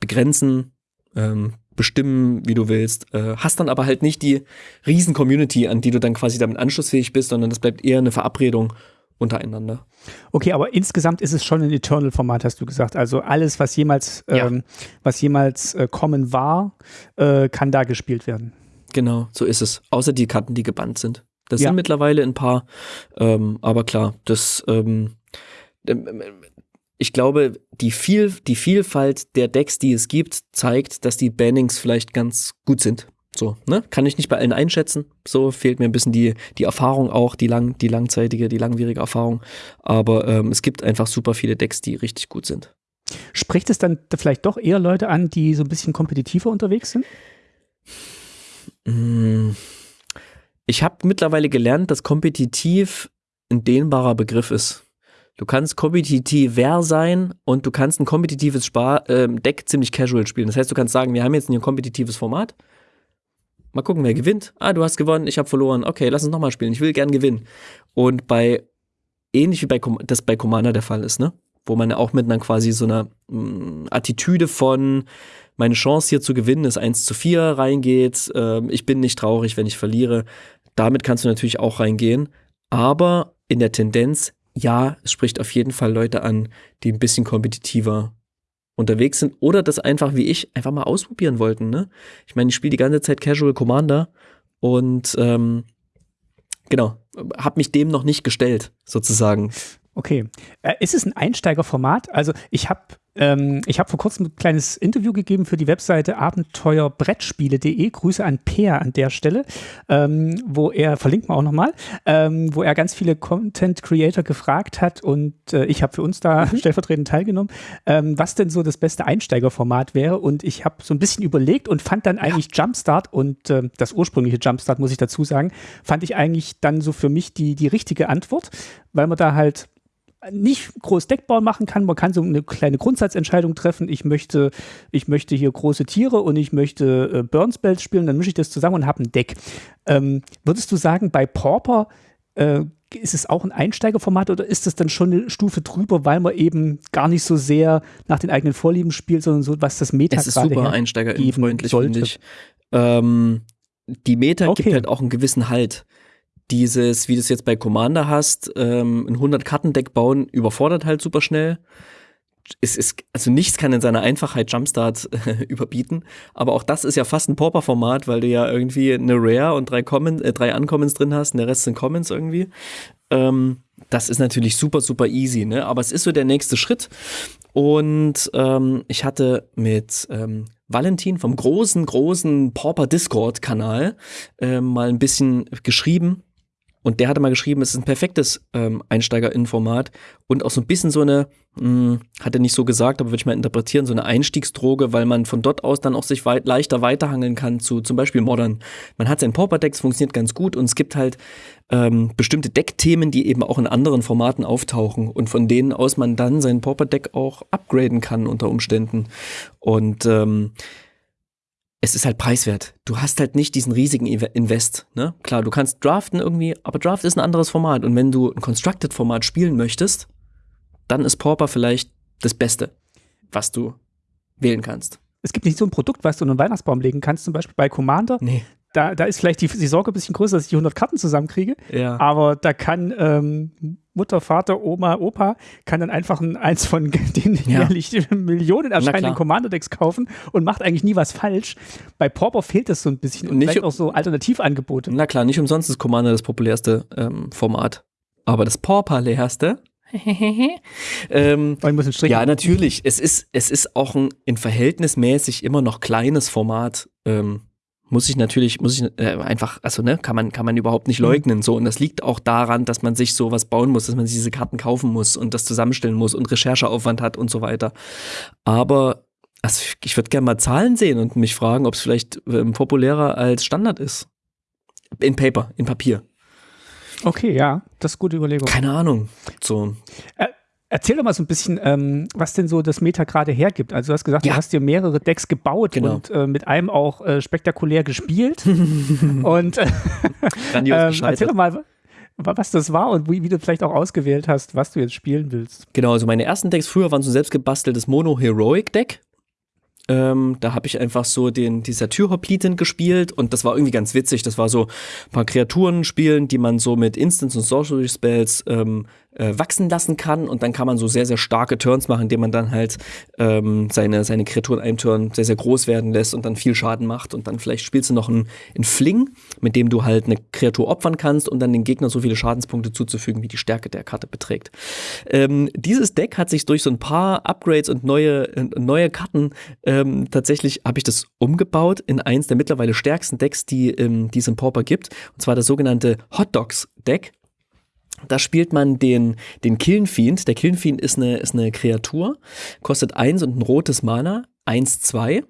begrenzen, ähm, bestimmen, wie du willst. Äh, hast dann aber halt nicht die riesen Community, an die du dann quasi damit anschlussfähig bist, sondern das bleibt eher eine Verabredung untereinander. Okay, aber insgesamt ist es schon ein Eternal-Format, hast du gesagt. Also alles, was jemals, ja. ähm, was jemals äh, kommen war, äh, kann da gespielt werden. Genau, so ist es. Außer die Karten, die gebannt sind. Das ja. sind mittlerweile ein paar, ähm, aber klar, das ähm, ähm, ich glaube, die, viel, die Vielfalt der Decks, die es gibt, zeigt, dass die Bannings vielleicht ganz gut sind. So, ne? Kann ich nicht bei allen einschätzen. So fehlt mir ein bisschen die, die Erfahrung auch, die, lang, die langzeitige, die langwierige Erfahrung. Aber ähm, es gibt einfach super viele Decks, die richtig gut sind. Spricht es dann vielleicht doch eher Leute an, die so ein bisschen kompetitiver unterwegs sind? Mmh ich habe mittlerweile gelernt, dass kompetitiv ein dehnbarer Begriff ist. Du kannst kompetitiver sein und du kannst ein kompetitives Spar äh, Deck ziemlich casual spielen. Das heißt, du kannst sagen, wir haben jetzt ein kompetitives Format. Mal gucken, wer gewinnt. Ah, du hast gewonnen, ich habe verloren. Okay, lass uns nochmal spielen. Ich will gern gewinnen. Und bei, ähnlich wie bei, das bei Commander der Fall ist, ne? Wo man auch mit einer quasi so einer mh, mm, Attitüde von, meine Chance hier zu gewinnen ist 1 zu 4 reingeht. Äh, ich bin nicht traurig, wenn ich verliere. Damit kannst du natürlich auch reingehen. Aber in der Tendenz, ja, es spricht auf jeden Fall Leute an, die ein bisschen kompetitiver unterwegs sind oder das einfach wie ich einfach mal ausprobieren wollten. Ne? Ich meine, ich spiele die ganze Zeit Casual Commander und ähm, genau, habe mich dem noch nicht gestellt, sozusagen. Okay. Äh, ist es ein Einsteigerformat? Also ich habe ähm, ich habe vor kurzem ein kleines Interview gegeben für die Webseite abenteuerbrettspiele.de. Grüße an Peer an der Stelle, ähm, wo er, verlinkt man auch nochmal, ähm, wo er ganz viele Content Creator gefragt hat und äh, ich habe für uns da mhm. stellvertretend teilgenommen, ähm, was denn so das beste Einsteigerformat wäre. Und ich habe so ein bisschen überlegt und fand dann eigentlich ja. Jumpstart und äh, das ursprüngliche Jumpstart, muss ich dazu sagen, fand ich eigentlich dann so für mich die, die richtige Antwort, weil man da halt nicht groß Deckbau machen kann. Man kann so eine kleine Grundsatzentscheidung treffen. Ich möchte, ich möchte hier große Tiere und ich möchte äh, Burn-Spells spielen. Dann mische ich das zusammen und habe ein Deck. Ähm, würdest du sagen, bei Pauper äh, ist es auch ein Einsteigerformat oder ist es dann schon eine Stufe drüber, weil man eben gar nicht so sehr nach den eigenen Vorlieben spielt, sondern so, was das Meta Es ist super einsteigerfreundlich, finde ich. Ähm, die Meta okay. gibt halt auch einen gewissen Halt dieses, wie du es jetzt bei Commander hast, ähm, ein 100-Karten-Deck bauen, überfordert halt super schnell. Es ist, also nichts kann in seiner Einfachheit Jumpstart äh, [LAUGHS] überbieten, aber auch das ist ja fast ein Pauper-Format, weil du ja irgendwie eine Rare und drei, Common, äh, drei Uncommons drin hast und der Rest sind Commons irgendwie. Ähm, das ist natürlich super, super easy, ne? Aber es ist so der nächste Schritt. Und ähm, ich hatte mit ähm, Valentin vom großen, großen Pauper Discord-Kanal äh, mal ein bisschen geschrieben und der hatte mal geschrieben, es ist ein perfektes ähm, Einsteigerinnenformat und auch so ein bisschen so eine, hm, hat er nicht so gesagt, aber würde ich mal interpretieren, so eine Einstiegsdroge, weil man von dort aus dann auch sich weit, leichter weiterhangeln kann zu zum Beispiel Modern. Man hat sein Pauper-Decks, funktioniert ganz gut und es gibt halt ähm, bestimmte Deckthemen, die eben auch in anderen Formaten auftauchen und von denen aus man dann sein Pauper-Deck auch upgraden kann unter Umständen. Und ähm, es ist halt preiswert. Du hast halt nicht diesen riesigen Invest. Ne? Klar, du kannst draften irgendwie, aber Draft ist ein anderes Format. Und wenn du ein Constructed-Format spielen möchtest, dann ist Pauper vielleicht das Beste, was du wählen kannst. Es gibt nicht so ein Produkt, was du in einen Weihnachtsbaum legen kannst, zum Beispiel bei Commander. Nee da, da ist vielleicht die, die Sorge ein bisschen größer, dass ich die 100 Karten zusammenkriege. Ja. Aber da kann ähm, Mutter, Vater, Oma, Opa kann dann einfach ein, eins von [LAUGHS] den ja. jährlich Millionen erscheinenden Commander-Decks kaufen und macht eigentlich nie was falsch. Bei Pauper fehlt das so ein bisschen und, nicht auch so Alternativangebote. Na klar, nicht umsonst ist Commander das populärste ähm, Format. Aber das Pauper-leerste [LAUGHS] ähm, ja, natürlich. Es ist, es ist auch ein in verhältnismäßig immer noch kleines Format. Ähm, muss ich natürlich, muss ich äh, einfach, also ne, kann man, kann man überhaupt nicht leugnen. So, und das liegt auch daran, dass man sich sowas bauen muss, dass man sich diese Karten kaufen muss und das zusammenstellen muss und Rechercheaufwand hat und so weiter. Aber also ich würde gerne mal Zahlen sehen und mich fragen, ob es vielleicht ähm, populärer als Standard ist. In Paper, in Papier. Okay, ja, das ist gute Überlegung. Keine Ahnung. So. Äh, erzähl doch mal so ein bisschen, ähm, was denn so das Meta gerade hergibt. Also du hast gesagt, Ja. du hast dir mehrere Decks gebaut Genau. und äh, mit einem auch äh, spektakulär gespielt. [LAUGHS] und äh, ähm, erzähl doch mal, wa- was das war und wie, wie du vielleicht auch ausgewählt hast, was du jetzt spielen willst. Genau, also meine ersten Decks früher waren so ein selbst gebasteltes Mono-Heroic-Deck. Ähm, da habe ich einfach so den, die Satyrhoplitin gespielt und das war irgendwie ganz witzig. Das war so ein paar Kreaturen spielen, die man so mit Instants und Sorcery Spells ähm, äh, wachsen lassen kann und dann kann man so sehr, sehr starke Turns machen, indem man dann halt ähm, seine, seine Kreaturen einem Turn sehr, sehr groß werden lässt und dann viel Schaden macht und dann vielleicht spielst du noch einen, einen Fling, mit dem du halt eine Kreatur opfern kannst und dann den Gegner so viele Schadenspunkte zuzufügen, wie die Stärke der Karte beträgt. Ähm, dieses Deck hat sich durch so ein paar Upgrades und neue, äh, neue Karten ähm, tatsächlich habe ich das umgebaut in eins der mittlerweile stärksten Decks, die, ähm, die es im Pauper gibt. Und zwar das sogenannte Hot Dogs Deck. Da spielt man den, den Killenfiend. Der Killenfiend ist eine, ist eine Kreatur, kostet eins und ein rotes Mana, eins zwei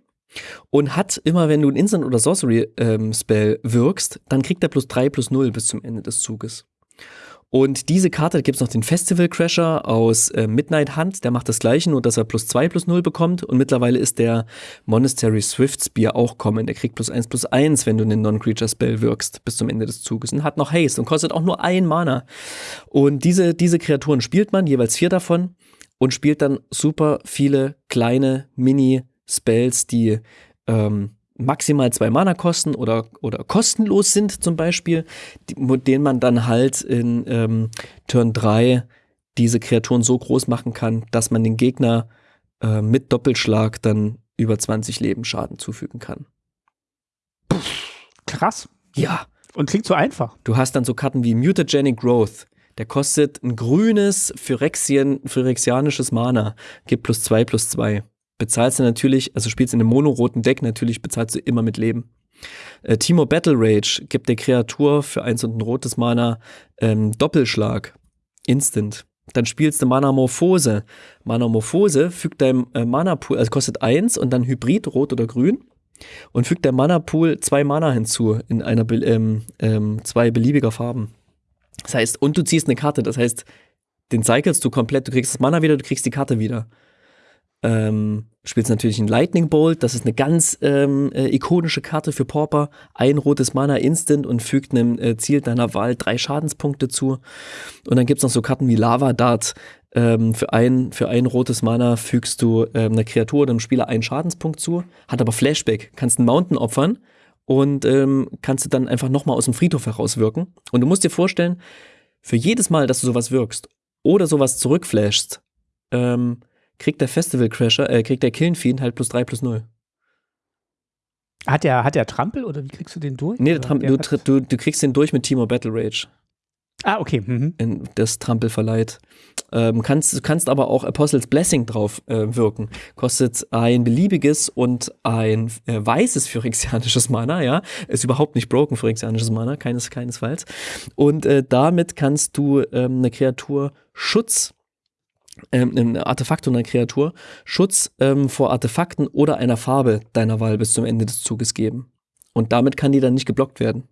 und hat immer, wenn du ein Instant- oder Sorcery-Spell wirkst, dann kriegt er plus drei plus null bis zum Ende des Zuges. Und diese Karte, da gibt es noch den Festival Crasher aus äh, Midnight Hunt, der macht das gleiche, nur dass er plus 2 plus 0 bekommt. Und mittlerweile ist der Monastery Swift Spear auch kommen. Der kriegt plus 1 plus 1, wenn du einen Non-Creature-Spell wirkst, bis zum Ende des Zuges. Und hat noch Haste und kostet auch nur ein Mana. Und diese, diese Kreaturen spielt man, jeweils vier davon, und spielt dann super viele kleine Mini-Spells, die ähm, maximal zwei Mana kosten oder, oder kostenlos sind zum Beispiel, die, mit denen man dann halt in ähm, Turn 3 diese Kreaturen so groß machen kann, dass man den Gegner äh, mit Doppelschlag dann über 20 Leben Schaden zufügen kann. Krass. Ja. Und klingt so einfach. Du hast dann so Karten wie Mutagenic Growth. Der kostet ein grünes Phyrexien, phyrexianisches Mana. Gibt plus zwei plus zwei. Bezahlst du natürlich, also spielst in einem monoroten Deck, natürlich bezahlst du immer mit Leben. Äh, Timo Battle Rage gibt der Kreatur für eins und ein rotes Mana ähm, Doppelschlag. Instant. Dann spielst du Manamorphose. Manamorphose fügt deinem äh, Mana-Pool, also kostet eins und dann Hybrid, rot oder grün. Und fügt der Mana-Pool zwei Mana hinzu in einer ähm, ähm, zwei beliebiger Farben. Das heißt, und du ziehst eine Karte, das heißt, den cyclest du komplett, du kriegst das Mana wieder, du kriegst die Karte wieder. Ähm, spielst natürlich einen Lightning Bolt, das ist eine ganz ähm, äh, ikonische Karte für Pauper. Ein rotes Mana instant und fügt einem äh, Ziel deiner Wahl drei Schadenspunkte zu. Und dann gibt's noch so Karten wie Lava Dart. Ähm, für, ein, für ein rotes Mana fügst du ähm, einer Kreatur oder einem Spieler einen Schadenspunkt zu, hat aber Flashback, kannst einen Mountain opfern und ähm, kannst du dann einfach nochmal aus dem Friedhof herauswirken. Und du musst dir vorstellen, für jedes Mal, dass du sowas wirkst oder sowas zurückflashst, ähm, kriegt der Festival Crasher, äh, kriegt der Killenfiend halt plus 3 plus 0. Hat der, hat der Trampel oder wie kriegst du den durch? Nee, der Oder Tram der du, du, du kriegst den durch mit Timo Battle Rage, Ah, okay. Mhm. in das Trampel verleiht. Ähm, kannst, du kannst aber auch Apostles Blessing drauf äh, wirken. Kostet ein beliebiges und ein äh, weißes phyrexianisches Mana, ja. Ist überhaupt nicht broken phyrexianisches Mana, keines, keinesfalls. Und äh, damit kannst du ähm, eine Kreatur Schutz ähm, ein Artefakt und eine Kreatur Schutz ähm, vor Artefakten oder einer Farbe deiner Wahl bis zum Ende des Zuges geben. Und damit kann die dann nicht geblockt werden.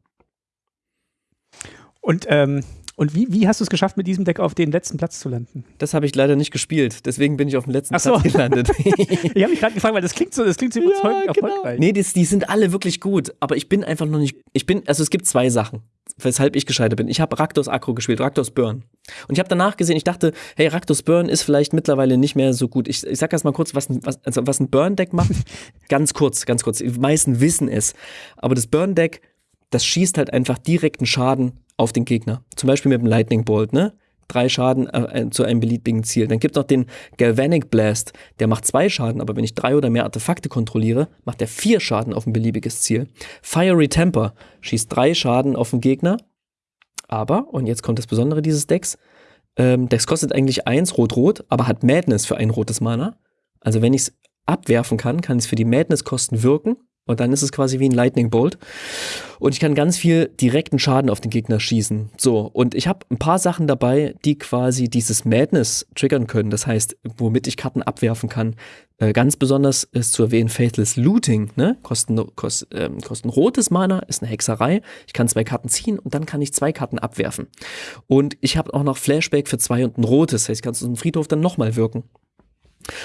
Und, ähm, und wie, wie hast du es geschafft, mit diesem Deck auf den letzten Platz zu landen? Das habe ich leider nicht gespielt, deswegen bin ich auf dem letzten so. Platz gelandet. [LAUGHS] Ich habe mich gerade gefragt, weil das klingt so, das klingt so überzeugend erfolgreich. Nee, die, die sind alle wirklich gut, aber ich bin einfach noch nicht. Ich bin, also es gibt zwei Sachen, weshalb ich gescheitert bin. Ich habe Raktos Akro gespielt, Raktos Burn. Und ich habe danach gesehen, ich dachte, hey, Raktos Burn ist vielleicht mittlerweile nicht mehr so gut. Ich, ich sag erst mal kurz, was, ein- was, also was ein Burn-Deck macht. [LAUGHS] ganz kurz, ganz kurz. Die meisten wissen es. Aber das Burn-Deck, das schießt halt einfach direkten Schaden auf den Gegner. Zum Beispiel mit dem Lightning Bolt, ne? Drei Schaden äh, äh, zu einem beliebigen Ziel. Dann gibt es noch den Galvanic Blast, der macht zwei Schaden, aber wenn ich drei oder mehr Artefakte kontrolliere, macht er vier Schaden auf ein beliebiges Ziel. Fiery Temper schießt drei Schaden auf den Gegner, aber, und jetzt kommt das Besondere dieses Decks, ähm, Decks kostet eigentlich eins rot-rot, aber hat Madness für ein rotes Mana. Also wenn ich es abwerfen kann, kann es für die Madness-Kosten wirken Und dann ist es quasi wie ein Lightning Bolt. Und ich kann ganz viel direkten Schaden auf den Gegner schießen. So, und ich habe ein paar Sachen dabei, die quasi dieses Madness triggern können. Das heißt, womit ich Karten abwerfen kann. Äh, ganz besonders ist zu erwähnen Faithless Looting. Ne? Kosten, kost, ähm, kosten rotes Mana, ist eine Hexerei. Ich kann zwei Karten ziehen und dann kann ich zwei Karten abwerfen. Und ich habe auch noch Flashback für zwei und ein rotes. Das heißt, ich kann es aus dem Friedhof dann nochmal wirken.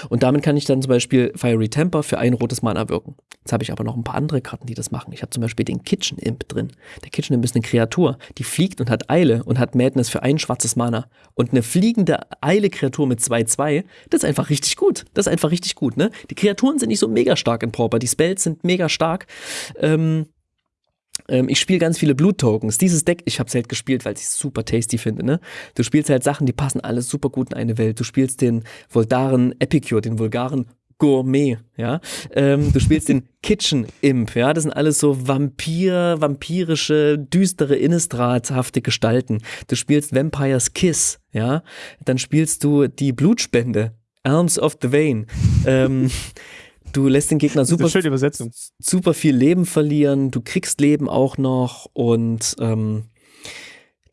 Und damit kann ich dann zum Beispiel Fiery Temper für ein rotes Mana wirken. Jetzt habe ich aber noch ein paar andere Karten, die das machen. Ich habe zum Beispiel den Kitchen Imp drin. Der Kitchen Imp ist eine Kreatur, die fliegt und hat Eile und hat Madness für ein schwarzes Mana. Und eine fliegende Eile-Kreatur mit 2-2, das ist einfach richtig gut. Das ist einfach richtig gut, ne? Die Kreaturen sind nicht so mega stark in Pauper. Die Spells sind mega stark. Ähm, ähm, ich spiele ganz viele Blut-Tokens. Dieses Deck, ich habe es halt gespielt, weil ich es super tasty finde. Ne? Du spielst halt Sachen, die passen alles super gut in eine Welt. Du spielst den Voldaren Epicure, den vulgaren Gourmet, ja. Ähm, du spielst den [LAUGHS] Kitchen Imp, ja. Das sind alles so Vampir, vampirische, düstere, Innistrathafte Gestalten. Du spielst Vampire's Kiss, ja. Dann spielst du die Blutspende, Arms of the Vein. ähm, [LAUGHS] Du lässt den Gegner super, super viel Leben verlieren. Du kriegst Leben auch noch und ähm,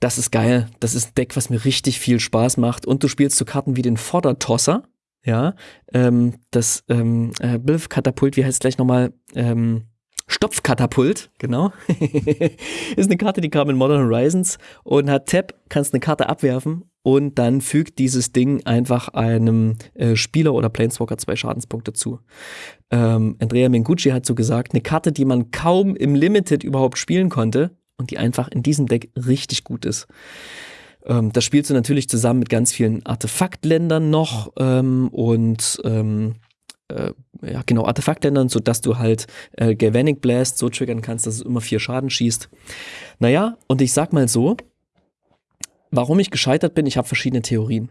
das ist geil. Das ist ein Deck, was mir richtig viel Spaß macht. Und du spielst so Karten wie den Vordertosser. Ja, ähm, das ähm, äh, Katapult, wie heißt es gleich nochmal? Ähm, Stopfkatapult, genau. [LAUGHS] ist eine Karte, die kam in Modern Horizons und hat Tap, kannst eine Karte abwerfen und dann fügt dieses Ding einfach einem äh, Spieler oder Planeswalker zwei Schadenspunkte zu. Ähm, Andrea Mengucci hat so gesagt, eine Karte, die man kaum im Limited überhaupt spielen konnte und die einfach in diesem Deck richtig gut ist. Ähm, das spielst du natürlich zusammen mit ganz vielen Artefaktländern noch ähm, und ähm, äh, ja, genau, Artefaktländern, sodass du halt äh, Galvanic Blast so triggern kannst, dass es immer vier Schaden schießt. Naja, und ich sag mal so, warum ich gescheitert bin, ich habe verschiedene Theorien.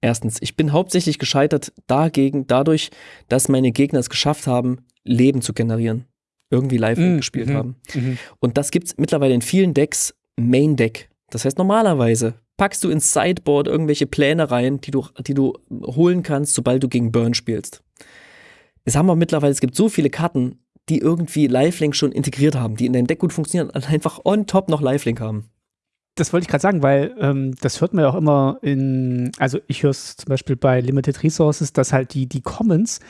Erstens, ich bin hauptsächlich gescheitert dagegen, dadurch, dass meine Gegner es geschafft haben, Leben zu generieren. Irgendwie live mm, gespielt mm, haben. Mm. Und das gibt es mittlerweile in vielen Decks Main Deck. Das heißt, normalerweise packst du ins Sideboard irgendwelche Pläne rein, die du, die du holen kannst, sobald du gegen Burn spielst. Es haben wir mittlerweile, es gibt so viele Karten, die irgendwie Lifelink schon integriert haben, die in deinem Deck gut funktionieren und einfach on top noch Lifelink haben. Das wollte ich gerade sagen, weil ähm, das hört man ja auch immer in, also ich höre es zum Beispiel bei Limited Resources, dass halt die, die Commons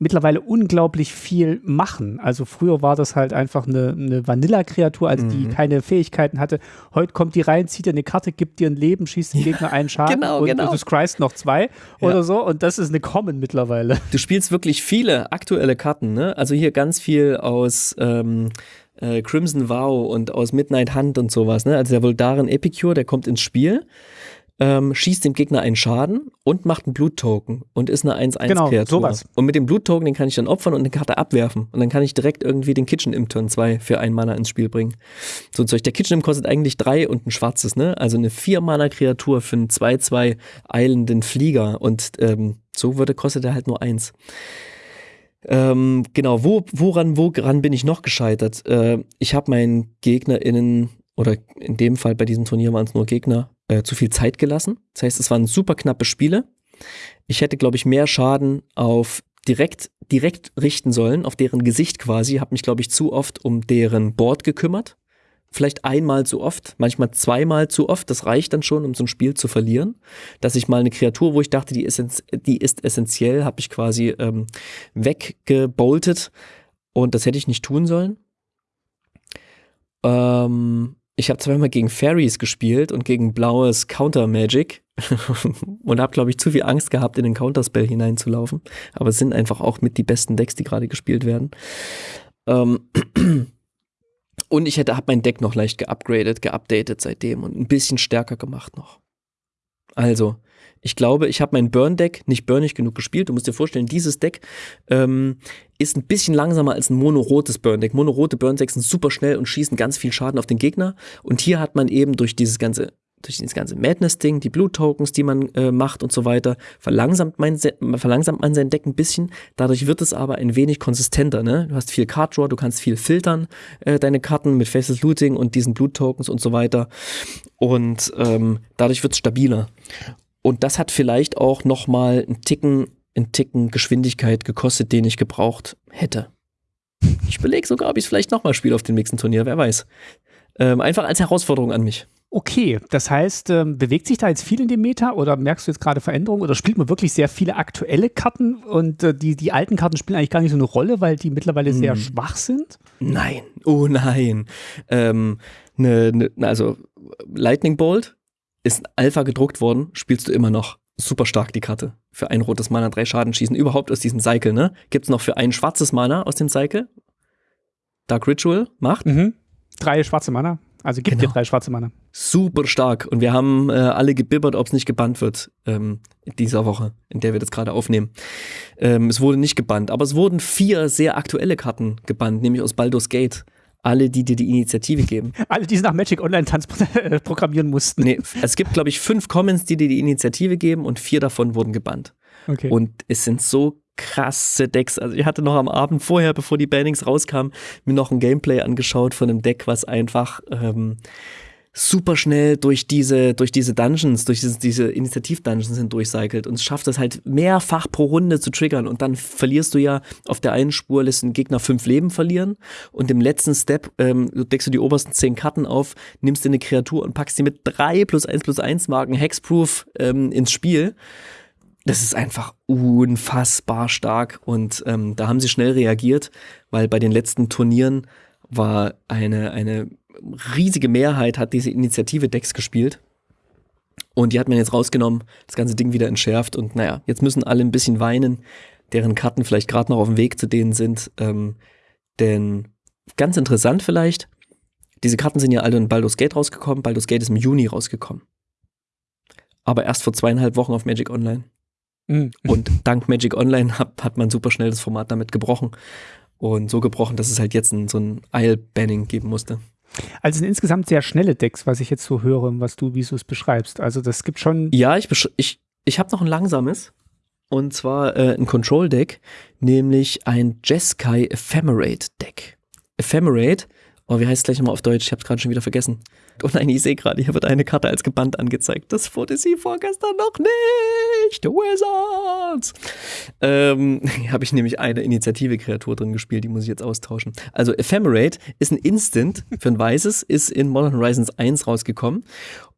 mittlerweile unglaublich viel machen. Also früher war das halt einfach eine, eine Vanilla-Kreatur, also die mhm. keine Fähigkeiten hatte. Heute kommt die rein, zieht dir eine Karte, gibt dir ein Leben, schießt den Gegner einen Schaden genau, und, genau. du scryst noch zwei ja. oder so. Und das ist eine Common mittlerweile. Du spielst wirklich viele aktuelle Karten, ne? Also hier ganz viel aus ähm, äh, Crimson Vow und aus Midnight Hunt und sowas, ne? Also der Voldaren Epicure, der kommt ins Spiel ähm, schießt dem Gegner einen Schaden und macht einen Bluttoken und ist eine 1-1-Kreatur. Genau, sowas. Und mit dem Bluttoken, den kann ich dann opfern und eine Karte abwerfen. Und dann kann ich direkt irgendwie den Kitchen im Turn 2 für einen Mana ins Spiel bringen. So Zeug. Der Kitchen im kostet eigentlich drei und ein schwarzes, ne? Also eine 4-Mana-Kreatur für einen 2-2 eilenden Flieger. Und ähm, so würde, kostet er halt nur eins. Ähm, genau, wo, woran, woran bin ich noch gescheitert? Äh, ich habe meinen GegnerInnen, oder in dem Fall bei diesem Turnier waren es nur Gegner, äh, zu viel Zeit gelassen. Das heißt, es waren super knappe Spiele. Ich hätte, glaube ich, mehr Schaden auf direkt, direkt richten sollen, auf deren Gesicht quasi. Habe mich, glaube ich, zu oft um deren Board gekümmert. Vielleicht einmal zu oft, manchmal zweimal zu oft. Das reicht dann schon, um so ein Spiel zu verlieren. Dass ich mal eine Kreatur, wo ich dachte, die ist, die ist essentiell, habe ich quasi ähm, weggeboltet. Und das hätte ich nicht tun sollen. Ähm, ich habe zweimal gegen Fairies gespielt und gegen blaues Counter Magic [LAUGHS] und habe, glaube ich, zu viel Angst gehabt, in den Counterspell hineinzulaufen. Aber es sind einfach auch mit die besten Decks, die gerade gespielt werden. Ähm [CLEARS THROAT] und ich hätte, habe mein Deck noch leicht geupgradet, geupdatet seitdem und ein bisschen stärker gemacht noch. Also, ich glaube, ich habe mein Burn-Deck nicht burnig genug gespielt. Du musst dir vorstellen, dieses Deck ähm, ist ein bisschen langsamer als ein monorotes Burn-Deck. Monorote Burn-Decks sind super schnell und schießen ganz viel Schaden auf den Gegner. Und hier hat man eben durch dieses ganze durch dieses ganze Madness-Ding, die Blut-Tokens, die man äh, macht und so weiter, verlangsamt, mein, verlangsamt man sein Deck ein bisschen. Dadurch wird es aber ein wenig konsistenter. Ne? Du hast viel Card Draw, du kannst viel filtern, äh, deine Karten mit Faces Looting und diesen Blut-Tokens und so weiter. Und ähm, dadurch wird es stabiler. Und das hat vielleicht auch nochmal einen Ticken, einen Ticken Geschwindigkeit gekostet, den ich gebraucht hätte. Ich überlege sogar, ob ich es vielleicht nochmal spiele auf dem nächsten Turnier, wer weiß. Ähm, einfach als Herausforderung an mich. Okay, das heißt, ähm, bewegt sich da jetzt viel in dem Meta oder merkst du jetzt gerade Veränderungen oder spielt man wirklich sehr viele aktuelle Karten und äh, die, die alten Karten spielen eigentlich gar nicht so eine Rolle, weil die mittlerweile sehr Hm. schwach sind? Nein, oh nein. Ähm, ne, ne, also Lightning Bolt ist Alpha gedruckt worden, spielst du immer noch. Super stark die Karte. Für ein rotes Mana drei Schaden schießen. Überhaupt aus diesem Cycle, ne? Gibt's noch für ein schwarzes Mana aus dem Cycle? Dark Ritual macht. Mhm. Drei schwarze Mana. Also gibt dir Genau. drei schwarze Mana. Super stark. Und wir haben äh, alle gebibbert, ob es nicht gebannt wird ähm, in dieser Woche, in der wir das gerade aufnehmen. Ähm, es wurde nicht gebannt, aber es wurden vier sehr aktuelle Karten gebannt, nämlich aus Baldur's Gate. Alle, die dir die Initiative geben. [LAUGHS] Alle, die sie nach Magic Online Tanz [LAUGHS] äh, programmieren mussten. Nee, es gibt, glaube ich, fünf Commons, die dir die Initiative geben und vier davon wurden gebannt. Okay. Und es sind so krasse Decks. Also ich hatte noch am Abend vorher, bevor die Bannings rauskamen, mir noch ein Gameplay angeschaut von einem Deck, was einfach ähm, super schnell durch diese, durch diese Dungeons, durch diese, diese Initiativ-Dungeons hindurchcycelt und schafft es halt mehrfach pro Runde zu triggern und dann verlierst du ja auf der einen Spur, lässt den Gegner fünf Leben verlieren und im letzten Step ähm, deckst du die obersten zehn Karten auf, nimmst dir eine Kreatur und packst sie mit drei plus eins plus eins Marken Hexproof ähm, ins Spiel das ist einfach unfassbar stark und ähm, da haben sie schnell reagiert, weil bei den letzten Turnieren war eine, eine riesige Mehrheit hat diese Initiative-Decks gespielt und die hat man jetzt rausgenommen, das ganze Ding wieder entschärft und naja, jetzt müssen alle ein bisschen weinen, deren Karten vielleicht gerade noch auf dem Weg zu denen sind, ähm, denn ganz interessant vielleicht, diese Karten sind ja alle in Baldur's Gate rausgekommen, Baldur's Gate ist im Juni rausgekommen. Aber erst vor zweieinhalb Wochen auf Magic Online. Mhm. Und dank Magic Online hat, hat man super schnell das Format damit gebrochen. Und so gebrochen, dass es halt jetzt ein, so ein Isle-Banning geben musste. Also sind insgesamt sehr schnelle Decks, was ich jetzt so höre, was du, wie du es beschreibst. Also das gibt schon. Ja, ich, ich, ich habe noch ein langsames. Und zwar äh, ein Control-Deck, nämlich ein Jeskai Ephemerate-Deck. Ephemerate, oh, wie heißt es gleich nochmal auf Deutsch? Ich habe es gerade schon wieder vergessen. Oh nein, ich sehe gerade, hier wird eine Karte als gebannt angezeigt. Das wurde sie vorgestern noch nicht. Wizards. Ähm, [LAUGHS] habe ich nämlich eine Initiative-Kreatur drin gespielt, die muss ich jetzt austauschen. Also Ephemerate ist ein Instant für ein weißes, ist in Modern Horizons 1 rausgekommen.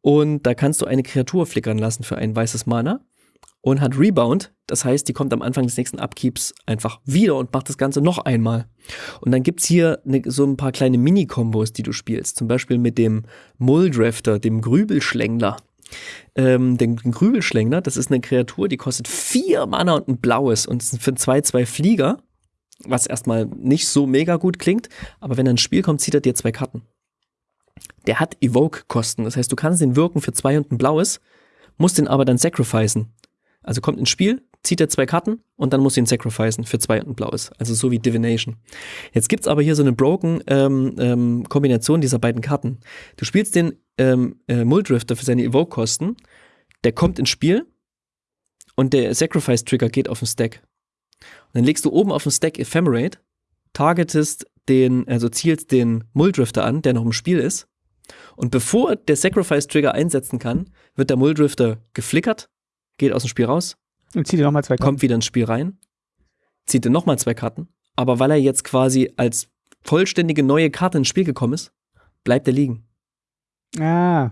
Und da kannst du eine Kreatur flickern lassen für ein weißes Mana und hat Rebound. Das heißt, die kommt am Anfang des nächsten Upkeeps einfach wieder und macht das Ganze noch einmal. Und dann gibt's hier ne, so ein paar kleine Mini-Kombos, die du spielst. Zum Beispiel mit dem Mulldrafter, dem Grübelschlängler. Ähm, den Grübelschlängler, das ist eine Kreatur, die kostet vier Mana und ein blaues und für 2-2 Flieger, was erstmal nicht so mega gut klingt, aber wenn er ins Spiel kommt, zieht er dir zwei Karten. Der hat Evoke-Kosten, das heißt, du kannst den wirken für zwei und ein blaues, musst den aber dann sacrificen. Also kommt ins Spiel, zieht er zwei Karten und dann muss ihn sacrificen für zwei und ein blaues. Also so wie Divination. Jetzt gibt's aber hier so eine broken ähm, ähm, Kombination dieser beiden Karten. Du spielst den ähm, äh, Muldrifter für seine Evoke-Kosten, der kommt ins Spiel und der Sacrifice-Trigger geht auf den Stack. Und dann legst du oben auf den Stack Ephemerate, targetest den, also zielst den Muldrifter an, der noch im Spiel ist. Und bevor der Sacrifice-Trigger einsetzen kann, wird der Muldrifter geflickert, geht aus dem Spiel raus, Und zieh dir nochmal zwei Karten. kommt wieder ins Spiel rein, zieht dann nochmal zwei Karten. Aber weil er jetzt quasi als vollständige neue Karte ins Spiel gekommen ist, bleibt er liegen. Ah,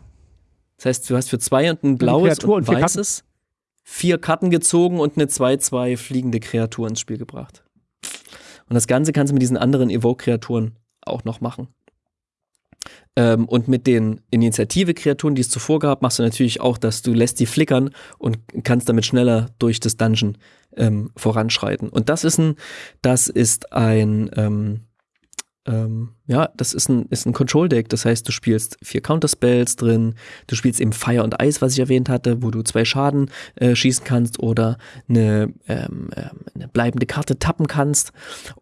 Das heißt, du hast für zwei und ein blaues und, und vier weißes vier Karten gezogen und eine 2-2 fliegende Kreatur ins Spiel gebracht. Und das Ganze kannst du mit diesen anderen Evoke-Kreaturen auch noch machen. Ähm, und mit den Initiative-Kreaturen, die es zuvor gab, machst du natürlich auch, dass du lässt die flickern und kannst damit schneller durch das Dungeon ähm, voranschreiten. Und das ist ein, das ist ein, ähm, ähm, ja, das ist ein, ist ein Control-Deck. Das heißt, du spielst vier Counterspells drin, du spielst eben Fire und Eis, was ich erwähnt hatte, wo du zwei Schaden äh, schießen kannst oder eine, ähm, ähm, eine bleibende Karte tappen kannst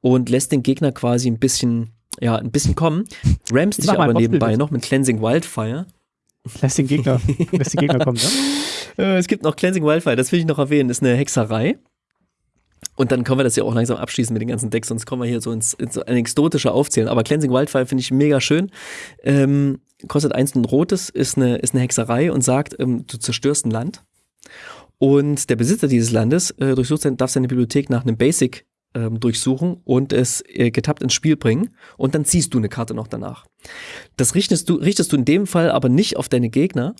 und lässt den Gegner quasi ein bisschen, ja, ein bisschen kommen. Ramst Ich dich aber nebenbei noch mit Cleansing Wildfire. lässt den Gegner, [LAUGHS] lässt den Gegner kommen, ne? Äh, es gibt noch Cleansing Wildfire, das will ich noch erwähnen, ist eine Hexerei. Und dann können wir das ja auch langsam abschließen mit den ganzen Decks, sonst kommen wir hier so ins, ins anekdotische Aufzählen. Aber Cleansing Wildfire finde ich mega schön. Ähm, kostet eins und ein rotes, ist eine, ist eine Hexerei und sagt, ähm, du zerstörst ein Land. Und der Besitzer dieses Landes äh, durchsucht sein, darf seine Bibliothek nach einem Basic ähm, durchsuchen und es äh, getappt ins Spiel bringen und dann ziehst du eine Karte noch danach. Das richtest du, richtest du in dem Fall aber nicht auf deine Gegner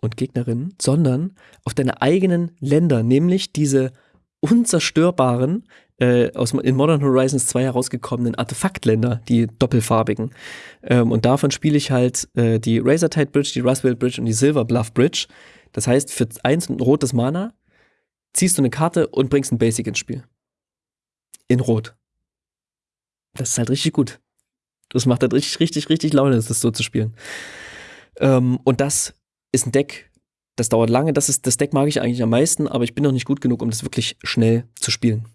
und Gegnerinnen, sondern auf deine eigenen Länder, nämlich diese unzerstörbaren, äh, aus in Modern Horizons 2 herausgekommenen Artefaktländer, die doppelfarbigen. Ähm, und davon spiele ich halt äh, die Razortide Bridge, die Roswell Bridge und die Silver Bluff Bridge. Das heißt, für eins und ein rotes Mana ziehst du eine Karte und bringst ein Basic ins Spiel. In Rot. Das ist halt richtig gut. Das macht halt richtig, richtig, richtig Laune, das so zu spielen. Ähm, und das ist ein Deck, das dauert lange. Das, ist, das Deck mag ich eigentlich am meisten, aber ich bin noch nicht gut genug, um das wirklich schnell zu spielen.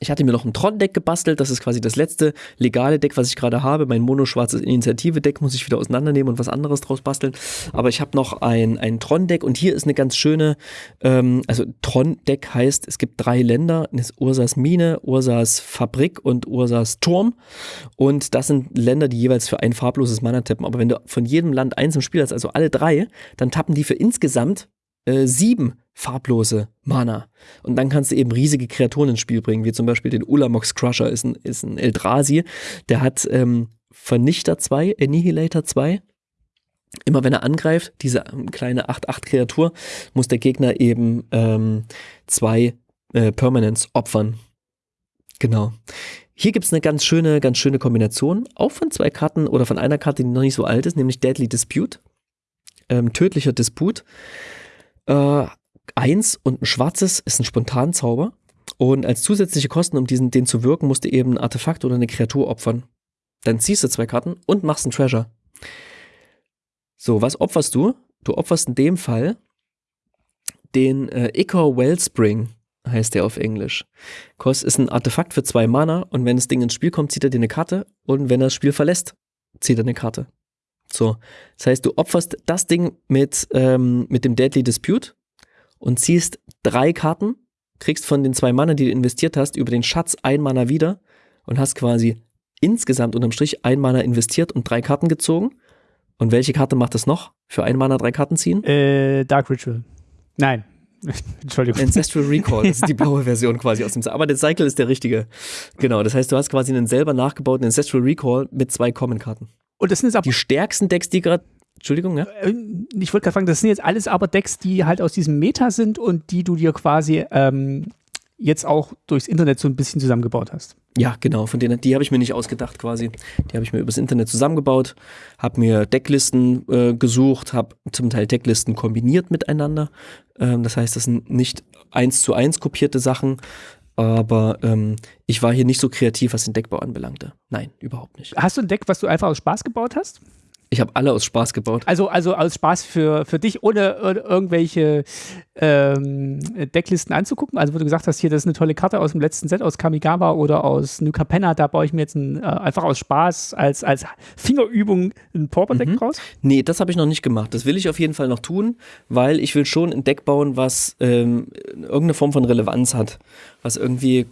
Ich hatte mir noch ein Tron-Deck gebastelt. Das ist quasi das letzte legale Deck, was ich gerade habe. Mein mono-schwarzes Initiative-Deck muss ich wieder auseinandernehmen und was anderes draus basteln. Aber ich habe noch ein, ein Tron-Deck und hier ist eine ganz schöne, ähm, also Tron-Deck heißt, es gibt drei Länder. Das ist Ursas Mine, Ursas Fabrik und Ursas Turm. Und das sind Länder, die jeweils für ein farbloses Mana tappen. Aber wenn du von jedem Land eins im Spiel hast, also alle drei, dann tappen die für insgesamt äh, sieben farblose Mana. Und dann kannst du eben riesige Kreaturen ins Spiel bringen, wie zum Beispiel den Ulamox Crusher, ist ein, ist ein Eldrazi. Der hat ähm, Vernichter 2, Annihilator 2. Immer wenn er angreift, diese ähm, kleine 8-8-Kreatur, muss der Gegner eben ähm, zwei äh, Permanents opfern. Genau. Hier gibt es eine ganz schöne, ganz schöne Kombination, auch von zwei Karten oder von einer Karte, die noch nicht so alt ist, nämlich Deadly Dispute. Ähm, tödlicher Disput. Äh, eins und ein schwarzes ist ein Spontanzauber. Und als zusätzliche Kosten, um diesen, den zu wirken, musst du eben ein Artefakt oder eine Kreatur opfern. Dann ziehst du zwei Karten und machst einen Treasure. So, was opferst du? Du opferst in dem Fall den äh, Ichor Wellspring, heißt der auf Englisch. Kost ist ein Artefakt für zwei Mana und wenn das Ding ins Spiel kommt, zieht er dir eine Karte und wenn er das Spiel verlässt, zieht er eine Karte. So, das heißt, du opferst das Ding mit, ähm, mit dem Deadly Dispute und ziehst drei Karten, kriegst von den zwei Mana, die du investiert hast, über den Schatz ein Mana wieder und hast quasi insgesamt unterm Strich ein Mana investiert und drei Karten gezogen. Und welche Karte macht es noch? Für ein Mana drei Karten ziehen? Äh, Dark Ritual. Nein. [LAUGHS] Entschuldigung. Ancestral Recall, das ist die blaue Version [LAUGHS] quasi aus dem Aber der Cycle ist der richtige. Genau, das heißt, du hast quasi einen selber nachgebauten Ancestral Recall mit zwei Common-Karten. Und das sind jetzt Die stärksten Decks, die gerade Entschuldigung, ja? Äh, ich wollte gerade fragen, das sind jetzt alles aber Decks, die halt aus diesem Meta sind und die du dir quasi ähm, jetzt auch durchs Internet so ein bisschen zusammengebaut hast. Ja, genau, von denen, die habe ich mir nicht ausgedacht quasi. Die habe ich mir übers Internet zusammengebaut, habe mir Decklisten äh, gesucht, habe zum Teil Decklisten kombiniert miteinander. Ähm, das heißt, das sind nicht eins zu eins kopierte Sachen, aber ähm, ich war hier nicht so kreativ, was den Deckbau anbelangte. Nein, überhaupt nicht. Hast du ein Deck, was du einfach aus Spaß gebaut hast? Ich habe alle aus Spaß gebaut. Also, also aus Spaß für, für dich, ohne irgendwelche ähm, Decklisten anzugucken. Also, wo du gesagt hast, hier, das ist eine tolle Karte aus dem letzten Set, aus Kamigawa oder aus New Capenna, da baue ich mir jetzt ein, äh, einfach aus Spaß als, als Fingerübung ein Pauper-Deck mhm. raus? Nee, das habe ich noch nicht gemacht. Das will ich auf jeden Fall noch tun, weil ich will schon ein Deck bauen, was ähm, irgendeine Form von Relevanz hat. Was irgendwie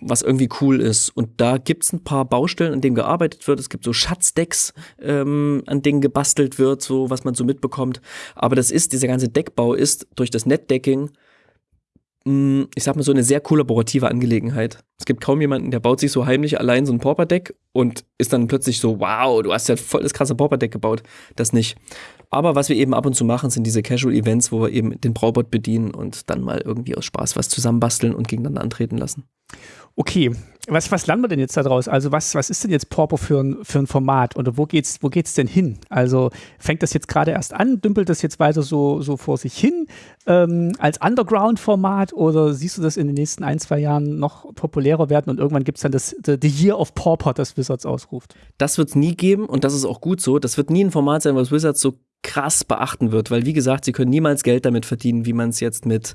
was irgendwie cool ist. Und da gibt's ein paar Baustellen, an denen gearbeitet wird. Es gibt so Schatzdecks, ähm, an denen gebastelt wird, so was man so mitbekommt. Aber das ist, dieser ganze Deckbau ist durch das Netdecking, mh, ich sag mal, so eine sehr kollaborative Angelegenheit. Es gibt kaum jemanden, der baut sich so heimlich allein so ein Pauper-Deck und ist dann plötzlich so, wow, du hast ja voll das krasse Pauper-Deck gebaut. Das nicht. Aber was wir eben ab und zu machen, sind diese Casual-Events, wo wir eben den Braubot bedienen und dann mal irgendwie aus Spaß was zusammenbasteln und gegeneinander antreten lassen. Okay, was, was lernen wir denn jetzt daraus? Also was, was ist denn jetzt Porpo für ein, für ein Format oder wo geht's, wo geht's denn hin? Also fängt das jetzt gerade erst an, dümpelt das jetzt weiter so, so vor sich hin ähm, als Underground-Format oder siehst du das in den nächsten ein, zwei Jahren noch populärer werden und irgendwann gibt es dann das the, the, Year of Pauper, das Wizards ausruft? Das wird es nie geben und das ist auch gut so. Das wird nie ein Format sein, was Wizards so krass beachten wird, weil wie gesagt, sie können niemals Geld damit verdienen, wie man es jetzt mit,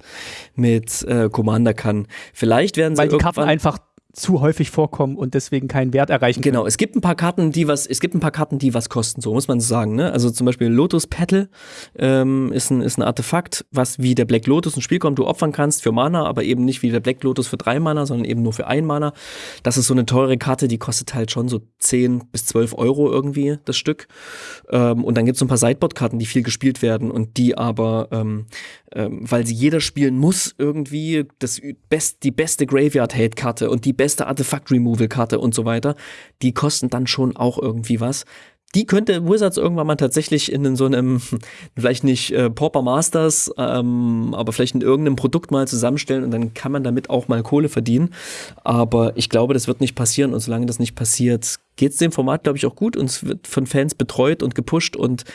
mit äh, Commander kann. Vielleicht werden sie weil die Karten einfach zu häufig vorkommen und deswegen keinen Wert erreichen. Genau, es gibt ein paar Karten, die was, es gibt ein paar Karten, die was kosten, so muss man sagen. Ne? Also zum Beispiel Lotus Petal ähm, ist, ein, ist ein Artefakt, was wie der Black Lotus ins Spiel kommt, du opfern kannst für Mana, aber eben nicht wie der Black Lotus für drei Mana, sondern eben nur für ein Mana. Das ist so eine teure Karte, die kostet halt schon so 10 bis 12 Euro irgendwie das Stück. Ähm, und dann gibt es so ein paar Sideboard-Karten, die viel gespielt werden und die aber ähm, ähm, weil sie jeder spielen muss, irgendwie das best, die beste Graveyard-Hate-Karte und die beste Artefakt-Removal-Karte und so weiter, die kosten dann schon auch irgendwie was. Die könnte Wizards irgendwann mal tatsächlich in so einem, [LAUGHS] vielleicht nicht äh, Pauper Masters, ähm, aber vielleicht in irgendeinem Produkt mal zusammenstellen und dann kann man damit auch mal Kohle verdienen. Aber ich glaube, das wird nicht passieren und solange das nicht passiert, geht es dem Format, glaube ich, auch gut und es wird von Fans betreut und gepusht und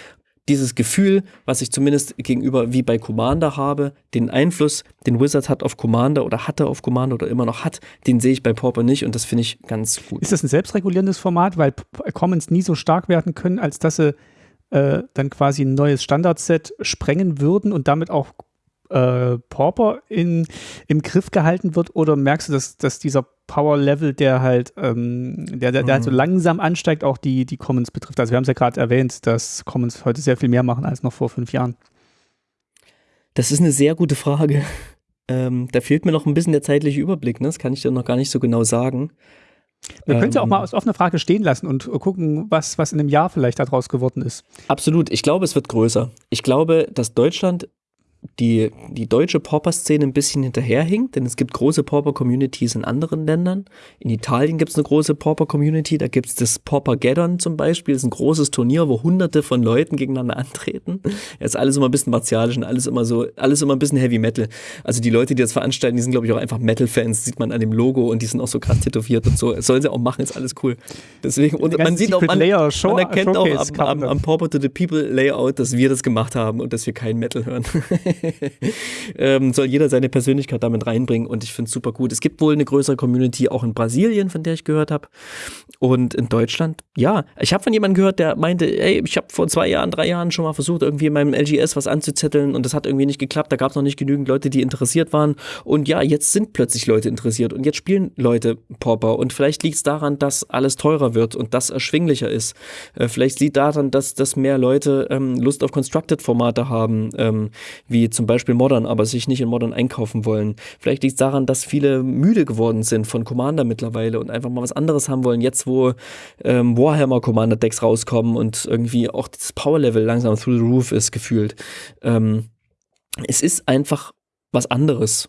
dieses Gefühl, was ich zumindest gegenüber wie bei Commander habe, den Einfluss, den Wizard hat auf Commander oder hatte auf Commander oder immer noch hat, den sehe ich bei Pauper nicht und das finde ich ganz gut. Ist das ein selbstregulierendes Format, weil Commons nie so stark werden können, als dass sie äh, dann quasi ein neues Standardset sprengen würden und damit auch äh, Pauper in, im Griff gehalten wird? Oder merkst du, dass, dass dieser Power-Level, der halt, ähm, der, der, der halt so mhm. langsam ansteigt, auch die, die Commons betrifft? Also wir haben es ja gerade erwähnt, dass Commons heute sehr viel mehr machen als noch vor fünf Jahren. Das ist eine sehr gute Frage. Ähm, da fehlt mir noch ein bisschen der zeitliche Überblick, ne? das kann ich dir noch gar nicht so genau sagen. Wir ähm, können ja auch mal als offene Frage stehen lassen und gucken, was, was in einem Jahr vielleicht daraus geworden ist. Absolut. Ich glaube, es wird größer. Ich glaube, dass Deutschland die, die deutsche Pauper-Szene ein bisschen hinterherhinkt, denn es gibt große Pauper-Communities in anderen Ländern. In Italien gibt es eine große Pauper-Community, da gibt es das Pauper-Gaddon zum Beispiel, das ist ein großes Turnier, wo hunderte von Leuten gegeneinander [LAUGHS] antreten. Ja, ist alles immer ein bisschen martialisch und alles immer so, alles immer ein bisschen Heavy Metal. Also die Leute, die das veranstalten, die sind glaube ich auch einfach Metal-Fans, sieht man an dem Logo und die sind auch so krass tätowiert und so. Das sollen sie auch machen, ist alles cool. Deswegen, und man sieht auch, man, man erkennt auch am, am, am Pauper to the People Layout, dass wir das gemacht haben und dass wir kein Metal hören. [LAUGHS] [LAUGHS] ähm, soll jeder seine Persönlichkeit damit reinbringen und ich finde es super gut. Es gibt wohl eine größere Community auch in Brasilien, von der ich gehört habe. Und in Deutschland, ja. Ich habe von jemandem gehört, der meinte, ey, ich habe vor zwei Jahren, drei Jahren schon mal versucht, irgendwie in meinem LGS was anzuzetteln und das hat irgendwie nicht geklappt. Da gab es noch nicht genügend Leute, die interessiert waren. Und ja, jetzt sind plötzlich Leute interessiert und jetzt spielen Leute Pauper. Und vielleicht liegt es daran, dass alles teurer wird und das erschwinglicher ist. Äh, vielleicht liegt daran, dass, dass mehr Leute ähm, Lust auf Constructed-Formate haben, ähm, wie zum Beispiel Modern, aber sich nicht in Modern einkaufen wollen. Vielleicht liegt es daran, dass viele müde geworden sind von Commander mittlerweile und einfach mal was anderes haben wollen. Jetzt, wo ähm, Warhammer Commander Decks rauskommen und irgendwie auch das Power Level langsam through the roof ist gefühlt. Ähm, es ist einfach was anderes.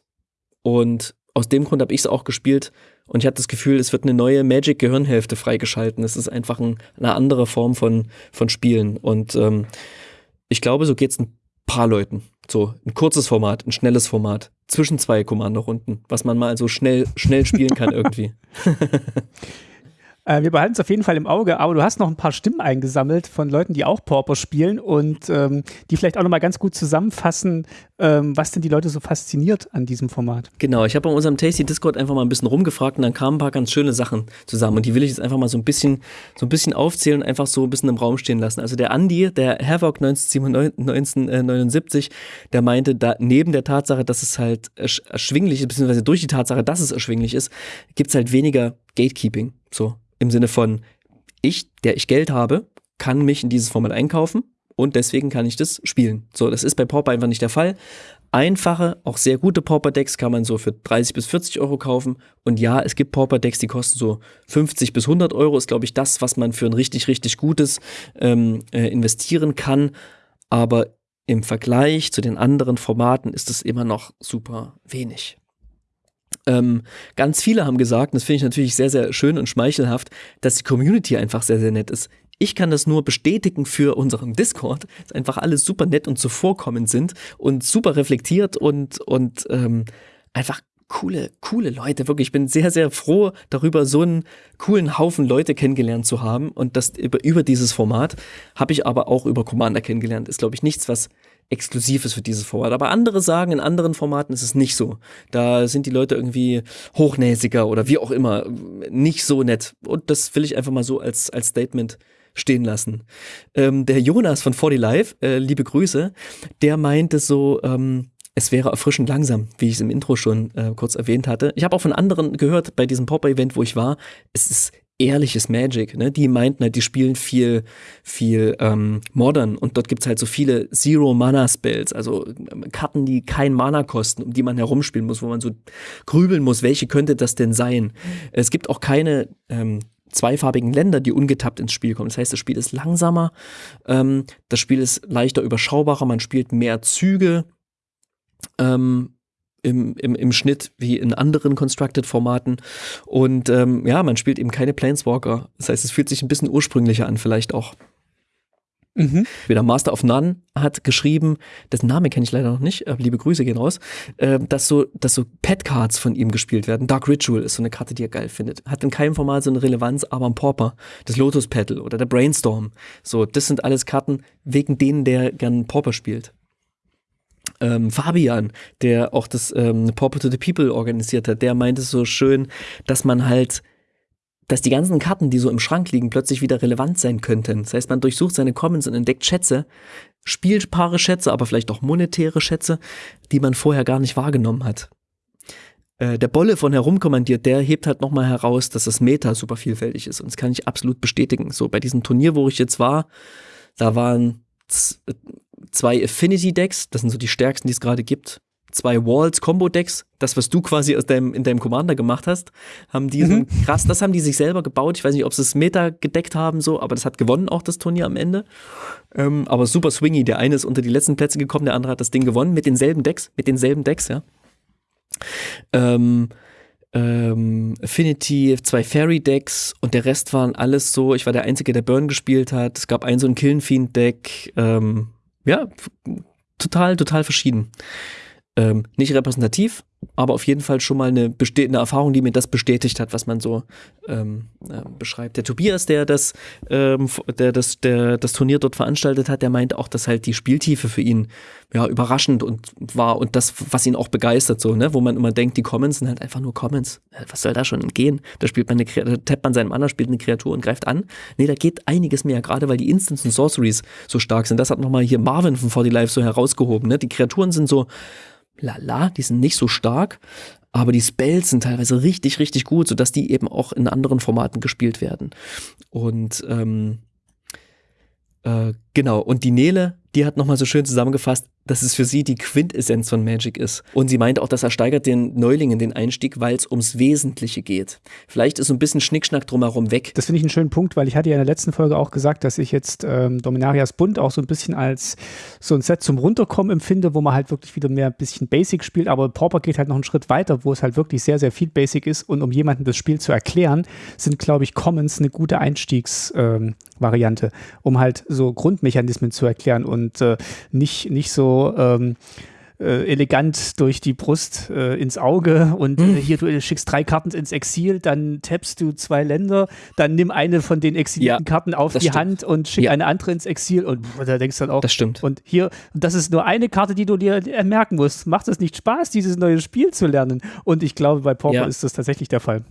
Und aus dem Grund habe ich es auch gespielt und ich hatte das Gefühl, es wird eine neue Magic-Gehirnhälfte freigeschalten. Es ist einfach ein, eine andere Form von, von Spielen. Und ähm, ich glaube, so geht es ein paar Leuten. So ein kurzes Format, ein schnelles Format, zwischen zwei Kommandorunden, was man mal so schnell, schnell spielen kann irgendwie. [LAUGHS] [LAUGHS] Äh, wir behalten es auf jeden Fall im Auge, aber du hast noch ein paar Stimmen eingesammelt von Leuten, die auch Pauper spielen und ähm, die vielleicht auch nochmal ganz gut zusammenfassen, ähm, was denn die Leute so fasziniert an diesem Format. Genau, ich habe bei unserem Tasty Discord einfach mal ein bisschen rumgefragt und dann kamen ein paar ganz schöne Sachen zusammen und die will ich jetzt einfach mal so ein bisschen, so ein bisschen aufzählen und einfach so ein bisschen im Raum stehen lassen. Also der Andy, der Havoc 1979, der meinte, da neben der Tatsache, dass es halt erschwinglich ist, beziehungsweise durch die Tatsache, dass es erschwinglich ist, gibt es halt weniger Gatekeeping. So, im Sinne von, ich, der ich Geld habe, kann mich in dieses Format einkaufen und deswegen kann ich das spielen. So, das ist bei Pauper einfach nicht der Fall. Einfache, auch sehr gute Pauper-Decks kann man so für 30 bis 40 Euro kaufen. Und ja, es gibt Pauper-Decks, die kosten so 50 bis 100 Euro. Ist, glaube ich, das, was man für ein richtig, richtig gutes ähm, äh, investieren kann. Aber im Vergleich zu den anderen Formaten ist es immer noch super wenig. Ähm, ganz viele haben gesagt, und das finde ich natürlich sehr, sehr schön und schmeichelhaft, dass die Community einfach sehr, sehr nett ist. Ich kann das nur bestätigen für unseren Discord, dass einfach alle super nett und zuvorkommend sind und super reflektiert und, und ähm, einfach coole, coole Leute. Wirklich, ich bin sehr, sehr froh darüber, so einen coolen Haufen Leute kennengelernt zu haben. Und das über, über dieses Format habe ich aber auch über Commander kennengelernt. Ist, glaube ich, nichts, was exklusiv ist für dieses Format. Aber andere sagen, in anderen Formaten ist es nicht so. Da sind die Leute irgendwie hochnäsiger oder wie auch immer, nicht so nett. Und das will ich einfach mal so als, als Statement stehen lassen. Ähm, der Jonas von 40 Live, äh, liebe Grüße, der meinte so, ähm, es wäre erfrischend langsam, wie ich es im Intro schon äh, kurz erwähnt hatte. Ich habe auch von anderen gehört bei diesem Pop-Event, wo ich war, es ist ehrliches Magic. Ne? Die meinten halt, die spielen viel, viel ähm, modern und dort gibt's halt so viele Zero-Mana-Spells, also ähm, Karten, die kein Mana kosten, um die man herumspielen muss, wo man so grübeln muss, welche könnte das denn sein? Es gibt auch keine ähm, zweifarbigen Länder, die ungetappt ins Spiel kommen. Das heißt, das Spiel ist langsamer, ähm, das Spiel ist leichter überschaubarer, man spielt mehr Züge. Ähm, im, im, im Schnitt wie in anderen Constructed-Formaten. Und ähm, ja, man spielt eben keine Planeswalker. Das heißt, es fühlt sich ein bisschen ursprünglicher an, vielleicht auch. Mhm. Der Master of None hat geschrieben, dessen Name kenne ich leider noch nicht, aber liebe Grüße gehen raus, äh, dass so, dass so Pet-Cards von ihm gespielt werden. Dark Ritual ist so eine Karte, die er geil findet. Hat in keinem Format so eine Relevanz, aber ein Pauper, das Lotus Petal oder der Brainstorm. So, das sind alles Karten, wegen denen der gern Pauper spielt ähm, Fabian, der auch das ähm, Pauper to the People organisiert hat, der meinte so schön, dass man halt dass die ganzen Karten, die so im Schrank liegen, plötzlich wieder relevant sein könnten. Das heißt, man durchsucht seine Commons und entdeckt Schätze, spielbare Schätze, aber vielleicht auch monetäre Schätze, die man vorher gar nicht wahrgenommen hat. Äh, der Bolle von herumkommandiert, der hebt halt nochmal heraus, dass das Meta super vielfältig ist. Und das kann ich absolut bestätigen. So, bei diesem Turnier, wo ich jetzt war, da waren zwei Affinity Decks, das sind so die stärksten, die es gerade gibt. Zwei Walls Combo Decks, das was du quasi aus deinem in deinem Commander gemacht hast, haben die mhm. so krass, das haben die sich selber gebaut. Ich weiß nicht, ob sie es Meta gedeckt haben so, aber das hat gewonnen auch das Turnier am Ende. Ähm, aber super swingy, der eine ist unter die letzten Plätze gekommen, der andere hat das Ding gewonnen mit denselben Decks, mit denselben Decks, ja. Ähm, ähm, Affinity, zwei Fairy Decks und der Rest waren alles so, ich war der Einzige, der Burn gespielt hat. Es gab ein so ein Killen Fiend Deck, ähm, ja, total, total verschieden. Ähm, nicht repräsentativ, aber auf jeden Fall schon mal eine, eine Erfahrung, die mir das bestätigt hat, was man so ähm, äh, beschreibt. Der Tobias, der das, ähm, der das, der das Turnier dort veranstaltet hat, der meint auch, dass halt die Spieltiefe für ihn ja überraschend und war und das, was ihn auch begeistert, so, ne, wo man immer denkt, die Commons sind halt einfach nur Commons. Äh, was soll da schon gehen? Da spielt man eine, da tappt man seinem Mann, spielt eine Kreatur und greift an. Nee, da geht einiges mehr, gerade weil die Instants und Sorceries so stark sind. Das hat nochmal hier Marvin von 40 Life so herausgehoben, ne? Die Kreaturen sind so, lala, die sind nicht so stark, aber die Spells sind teilweise richtig, richtig gut, sodass die eben auch in anderen Formaten gespielt werden. Und ähm, äh, genau, und die Nele, die hat nochmal so schön zusammengefasst, dass es für sie die Quintessenz von Magic ist. Und sie meint auch, das ersteigert den Neulingen den Einstieg, weil es ums Wesentliche geht. Vielleicht ist so ein bisschen Schnickschnack drumherum weg. Das finde ich einen schönen Punkt, weil ich hatte ja in der letzten Folge auch gesagt, dass ich jetzt ähm, Dominarias Bund auch so ein bisschen als so ein Set zum Runterkommen empfinde, wo man halt wirklich wieder mehr ein bisschen Basic spielt, aber Pauper geht halt noch einen Schritt weiter, wo es halt wirklich sehr, sehr viel Basic ist und um jemandem das Spiel zu erklären, sind, glaube ich, Commons eine gute Einstiegsvariante, ähm, um halt so Grundmechanismen zu erklären und äh, nicht, nicht so ähm, äh, elegant durch die Brust äh, ins Auge und mhm. äh, hier du schickst drei Karten ins Exil, dann tappst du zwei Länder, dann nimm eine von den exilierten ja, Karten auf die stimmt. Hand und schick ja. eine andere ins Exil und da denkst du dann auch. Das stimmt. Und hier, das ist nur eine Karte, die du dir merken musst. Macht es nicht Spaß, dieses neue Spiel zu lernen? Und ich glaube, bei Pauper ja. ist das tatsächlich der Fall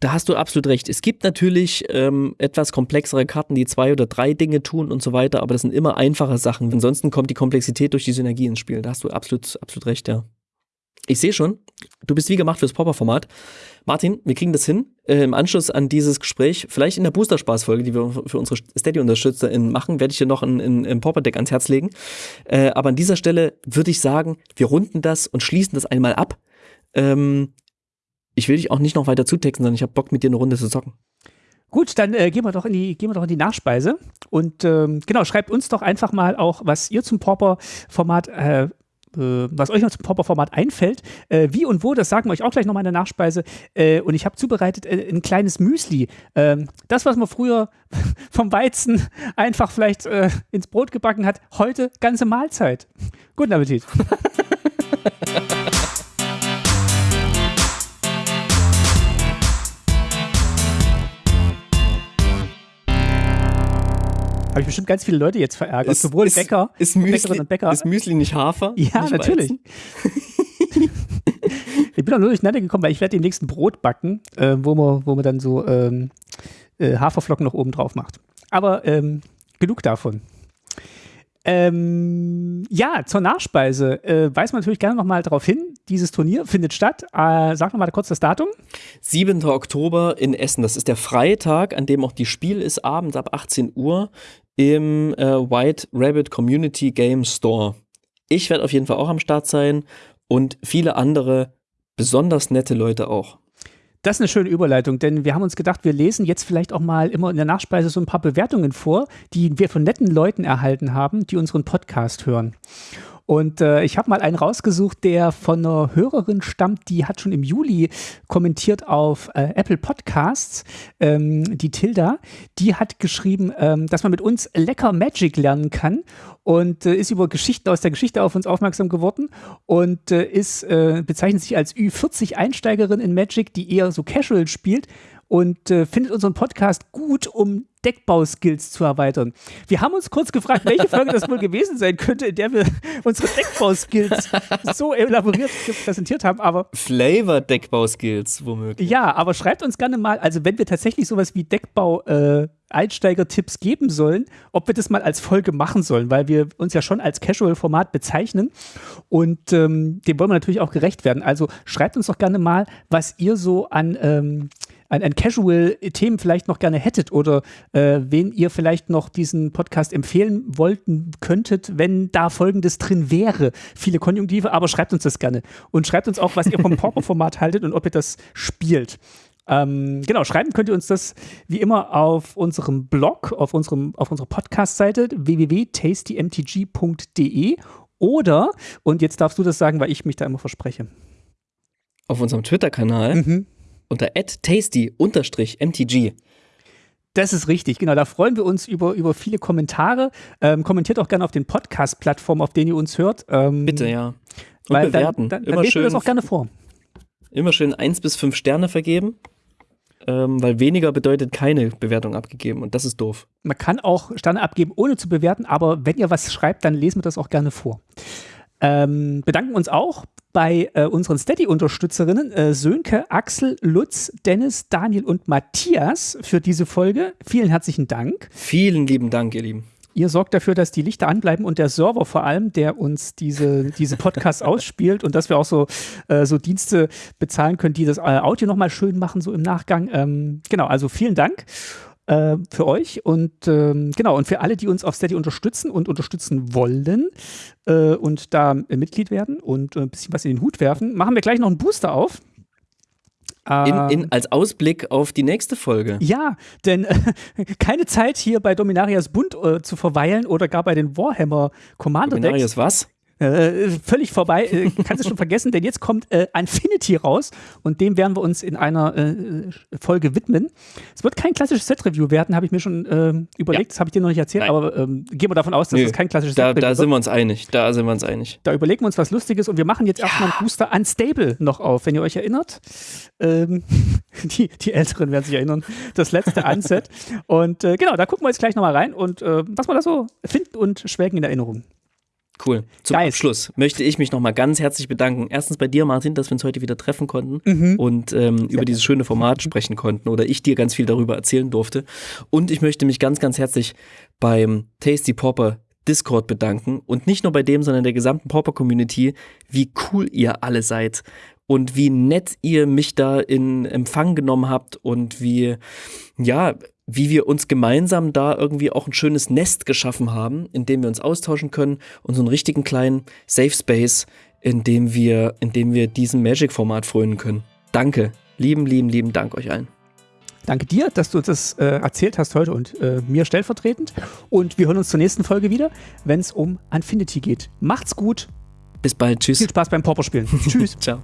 da hast du absolut recht. Es gibt natürlich ähm, etwas komplexere Karten, die zwei oder drei Dinge tun und so weiter, aber das sind immer einfache Sachen. Ansonsten kommt die Komplexität durch die Synergie ins Spiel. Da hast du absolut, absolut recht, ja. Ich sehe schon, du bist wie gemacht fürs Popper-Format. Martin, wir kriegen das hin. Äh, Im Anschluss an dieses Gespräch, vielleicht in der Booster-Spaß-Folge, die wir für unsere Steady-UnterstützerInnen machen, werde ich dir noch ein, ein, ein Popper-Deck ans Herz legen. Äh, aber an dieser Stelle würde ich sagen, wir runden das und schließen das einmal ab. Ähm, ich will dich auch nicht noch weiter zutexten, sondern ich habe Bock, mit dir eine Runde zu zocken. Gut, dann äh, gehen wir doch in die gehen wir doch in die Nachspeise und ähm, genau schreibt uns doch einfach mal auch, was ihr zum Pauper-Format äh, äh, was euch noch zum Pauper-Format einfällt, äh, wie und wo, das sagen wir euch auch gleich nochmal in der Nachspeise. Äh, und ich habe zubereitet äh, ein kleines Müsli. Ähm, das, was man früher [LAUGHS] vom Weizen einfach vielleicht ins Brot gebacken hat, heute ganze Mahlzeit. Guten Appetit. [LAUGHS] Habe ich bestimmt ganz viele Leute jetzt verärgert. Ist, Sowohl ist, Bäcker, ist Müsli, und Bäcker. Ist Müsli nicht Hafer? Ja, nicht natürlich. [LAUGHS] ich bin auch nur durcheinander gekommen, weil ich werde den nächsten Brot backen, äh, wo, man, wo man dann so ähm, äh, Haferflocken noch oben drauf macht. Aber ähm, genug davon. Ähm, ja, zur Nachspeise äh, weist man natürlich gerne nochmal darauf hin, dieses Turnier findet statt. Äh, sag nochmal kurz das Datum. 7. Oktober in Essen. Das ist der Freitag, an dem auch die Spiel ist, abends ab 18 Uhr im äh, White Rabbit Community Game Store. Ich werde auf jeden Fall auch am Start sein und viele andere besonders nette Leute auch. Das ist eine schöne Überleitung, denn wir haben uns gedacht, wir lesen jetzt vielleicht auch mal immer in der Nachspeise so ein paar Bewertungen vor, die wir von netten Leuten erhalten haben, die unseren Podcast hören. Und äh, ich habe mal einen rausgesucht, der von einer Hörerin stammt, die hat schon im Juli kommentiert auf äh, Apple Podcasts, ähm, die Tilda. Die hat geschrieben, ähm, dass man mit uns lecker Magic lernen kann und äh, ist über Geschichten aus der Geschichte auf uns aufmerksam geworden und äh, ist, äh, bezeichnet sich als Ü40-Einsteigerin in Magic, die eher so casual spielt und äh, findet unseren Podcast gut, um Deckbauskills zu erweitern. Wir haben uns kurz gefragt, welche Folge das wohl gewesen sein könnte, in der wir unsere Deckbauskills so elaboriert präsentiert haben, aber Flavor Deckbauskills womöglich. Ja, aber schreibt uns gerne mal, also wenn wir tatsächlich sowas wie Deckbau äh, Einsteiger-Tipps geben sollen, ob wir das mal als Folge machen sollen, weil wir uns ja schon als Casual-Format bezeichnen und ähm, dem wollen wir natürlich auch gerecht werden. Also schreibt uns doch gerne mal, was ihr so an ähm, an, an Casual-Themen vielleicht noch gerne hättet oder äh, wen ihr vielleicht noch diesen Podcast empfehlen wollten könntet, wenn da folgendes drin wäre. Viele Konjunktive, aber schreibt uns das gerne. Und schreibt uns auch, was ihr vom [LAUGHS] Pauper-Format haltet und ob ihr das spielt. Ähm, genau, schreiben könnt ihr uns das wie immer auf unserem Blog, auf, unserem, auf unserer Podcast-Seite www.tastymtg.de oder, und jetzt darfst du das sagen, weil ich mich da immer verspreche. Auf unserem Twitter-Kanal. Mhm unter tasty-mtg. Das ist richtig, genau. Da freuen wir uns über, über viele Kommentare. Ähm, kommentiert auch gerne auf den Podcast-Plattformen, auf denen ihr uns hört. Ähm, Bitte, ja. Und weil bewerten. Dann, dann, dann lesen wir das auch gerne vor. Immer schön eins bis fünf Sterne vergeben, ähm, weil weniger bedeutet keine Bewertung abgegeben und das ist doof. Man kann auch Sterne abgeben, ohne zu bewerten, aber wenn ihr was schreibt, dann lesen wir das auch gerne vor. Ähm, bedanken uns auch bei äh, unseren Steady-Unterstützerinnen äh, Sönke, Axel, Lutz, Dennis, Daniel und Matthias für diese Folge. Vielen herzlichen Dank. Vielen lieben Dank, ihr Lieben. Ihr sorgt dafür, dass die Lichter anbleiben und der Server vor allem, der uns diese, diese Podcasts [LAUGHS] ausspielt und dass wir auch so, äh, so Dienste bezahlen können, die das äh, Audio nochmal schön machen, so im Nachgang. Ähm, genau, also vielen Dank äh, für euch und ähm, genau und für alle, die uns auf Steady unterstützen und unterstützen wollen äh, und da äh, Mitglied werden und äh, ein bisschen was in den Hut werfen, machen wir gleich noch einen Booster auf. In, in, ähm, als Ausblick auf die nächste Folge. Ja, denn äh, [LAUGHS] keine Zeit hier bei Dominarias Bund äh, zu verweilen oder gar bei den Warhammer Commander Decks. Dominarias was? Äh, völlig vorbei, äh, kannst du schon vergessen, denn jetzt kommt äh, Infinity raus und dem werden wir uns in einer äh, Folge widmen. Es wird kein klassisches Set-Review werden, habe ich mir schon ähm, überlegt, ja. das habe ich dir noch nicht erzählt, Nein. aber ähm, gehen wir davon aus, dass es kein klassisches da, Set-Review Da sind wir uns einig, da sind wir uns einig. Da überlegen wir uns was Lustiges und wir machen jetzt ja. erstmal einen Booster Unstable noch auf, wenn ihr euch erinnert. Ähm, [LAUGHS] die, die Älteren werden sich erinnern, das letzte Unset. [LAUGHS] und äh, genau, da gucken wir jetzt gleich nochmal rein und äh, was wir da so finden und schwelgen in Erinnerung. Cool. Zum Geist. Abschluss möchte ich mich nochmal ganz herzlich bedanken. Erstens bei dir, Martin, dass wir uns heute wieder treffen konnten mhm. und ähm, über dieses schöne Format sprechen konnten oder ich dir ganz viel darüber erzählen durfte. Und ich möchte mich ganz, ganz herzlich beim Tasty Popper Discord bedanken und nicht nur bei dem, sondern der gesamten Popper Community, wie cool ihr alle seid und wie nett ihr mich da in Empfang genommen habt und wie, ja, wie wir uns gemeinsam da irgendwie auch ein schönes Nest geschaffen haben, in dem wir uns austauschen können und so einen richtigen kleinen Safe Space, in dem wir, in dem wir diesem Magic-Format frönen können. Danke. Lieben, lieben, lieben Dank euch allen. Danke dir, dass du das äh, erzählt hast heute und äh, mir stellvertretend. Und wir hören uns zur nächsten Folge wieder, wenn es um Infinity geht. Macht's gut. Bis bald. Tschüss. Viel Spaß beim Pauper spielen. [LAUGHS] Tschüss. Ciao.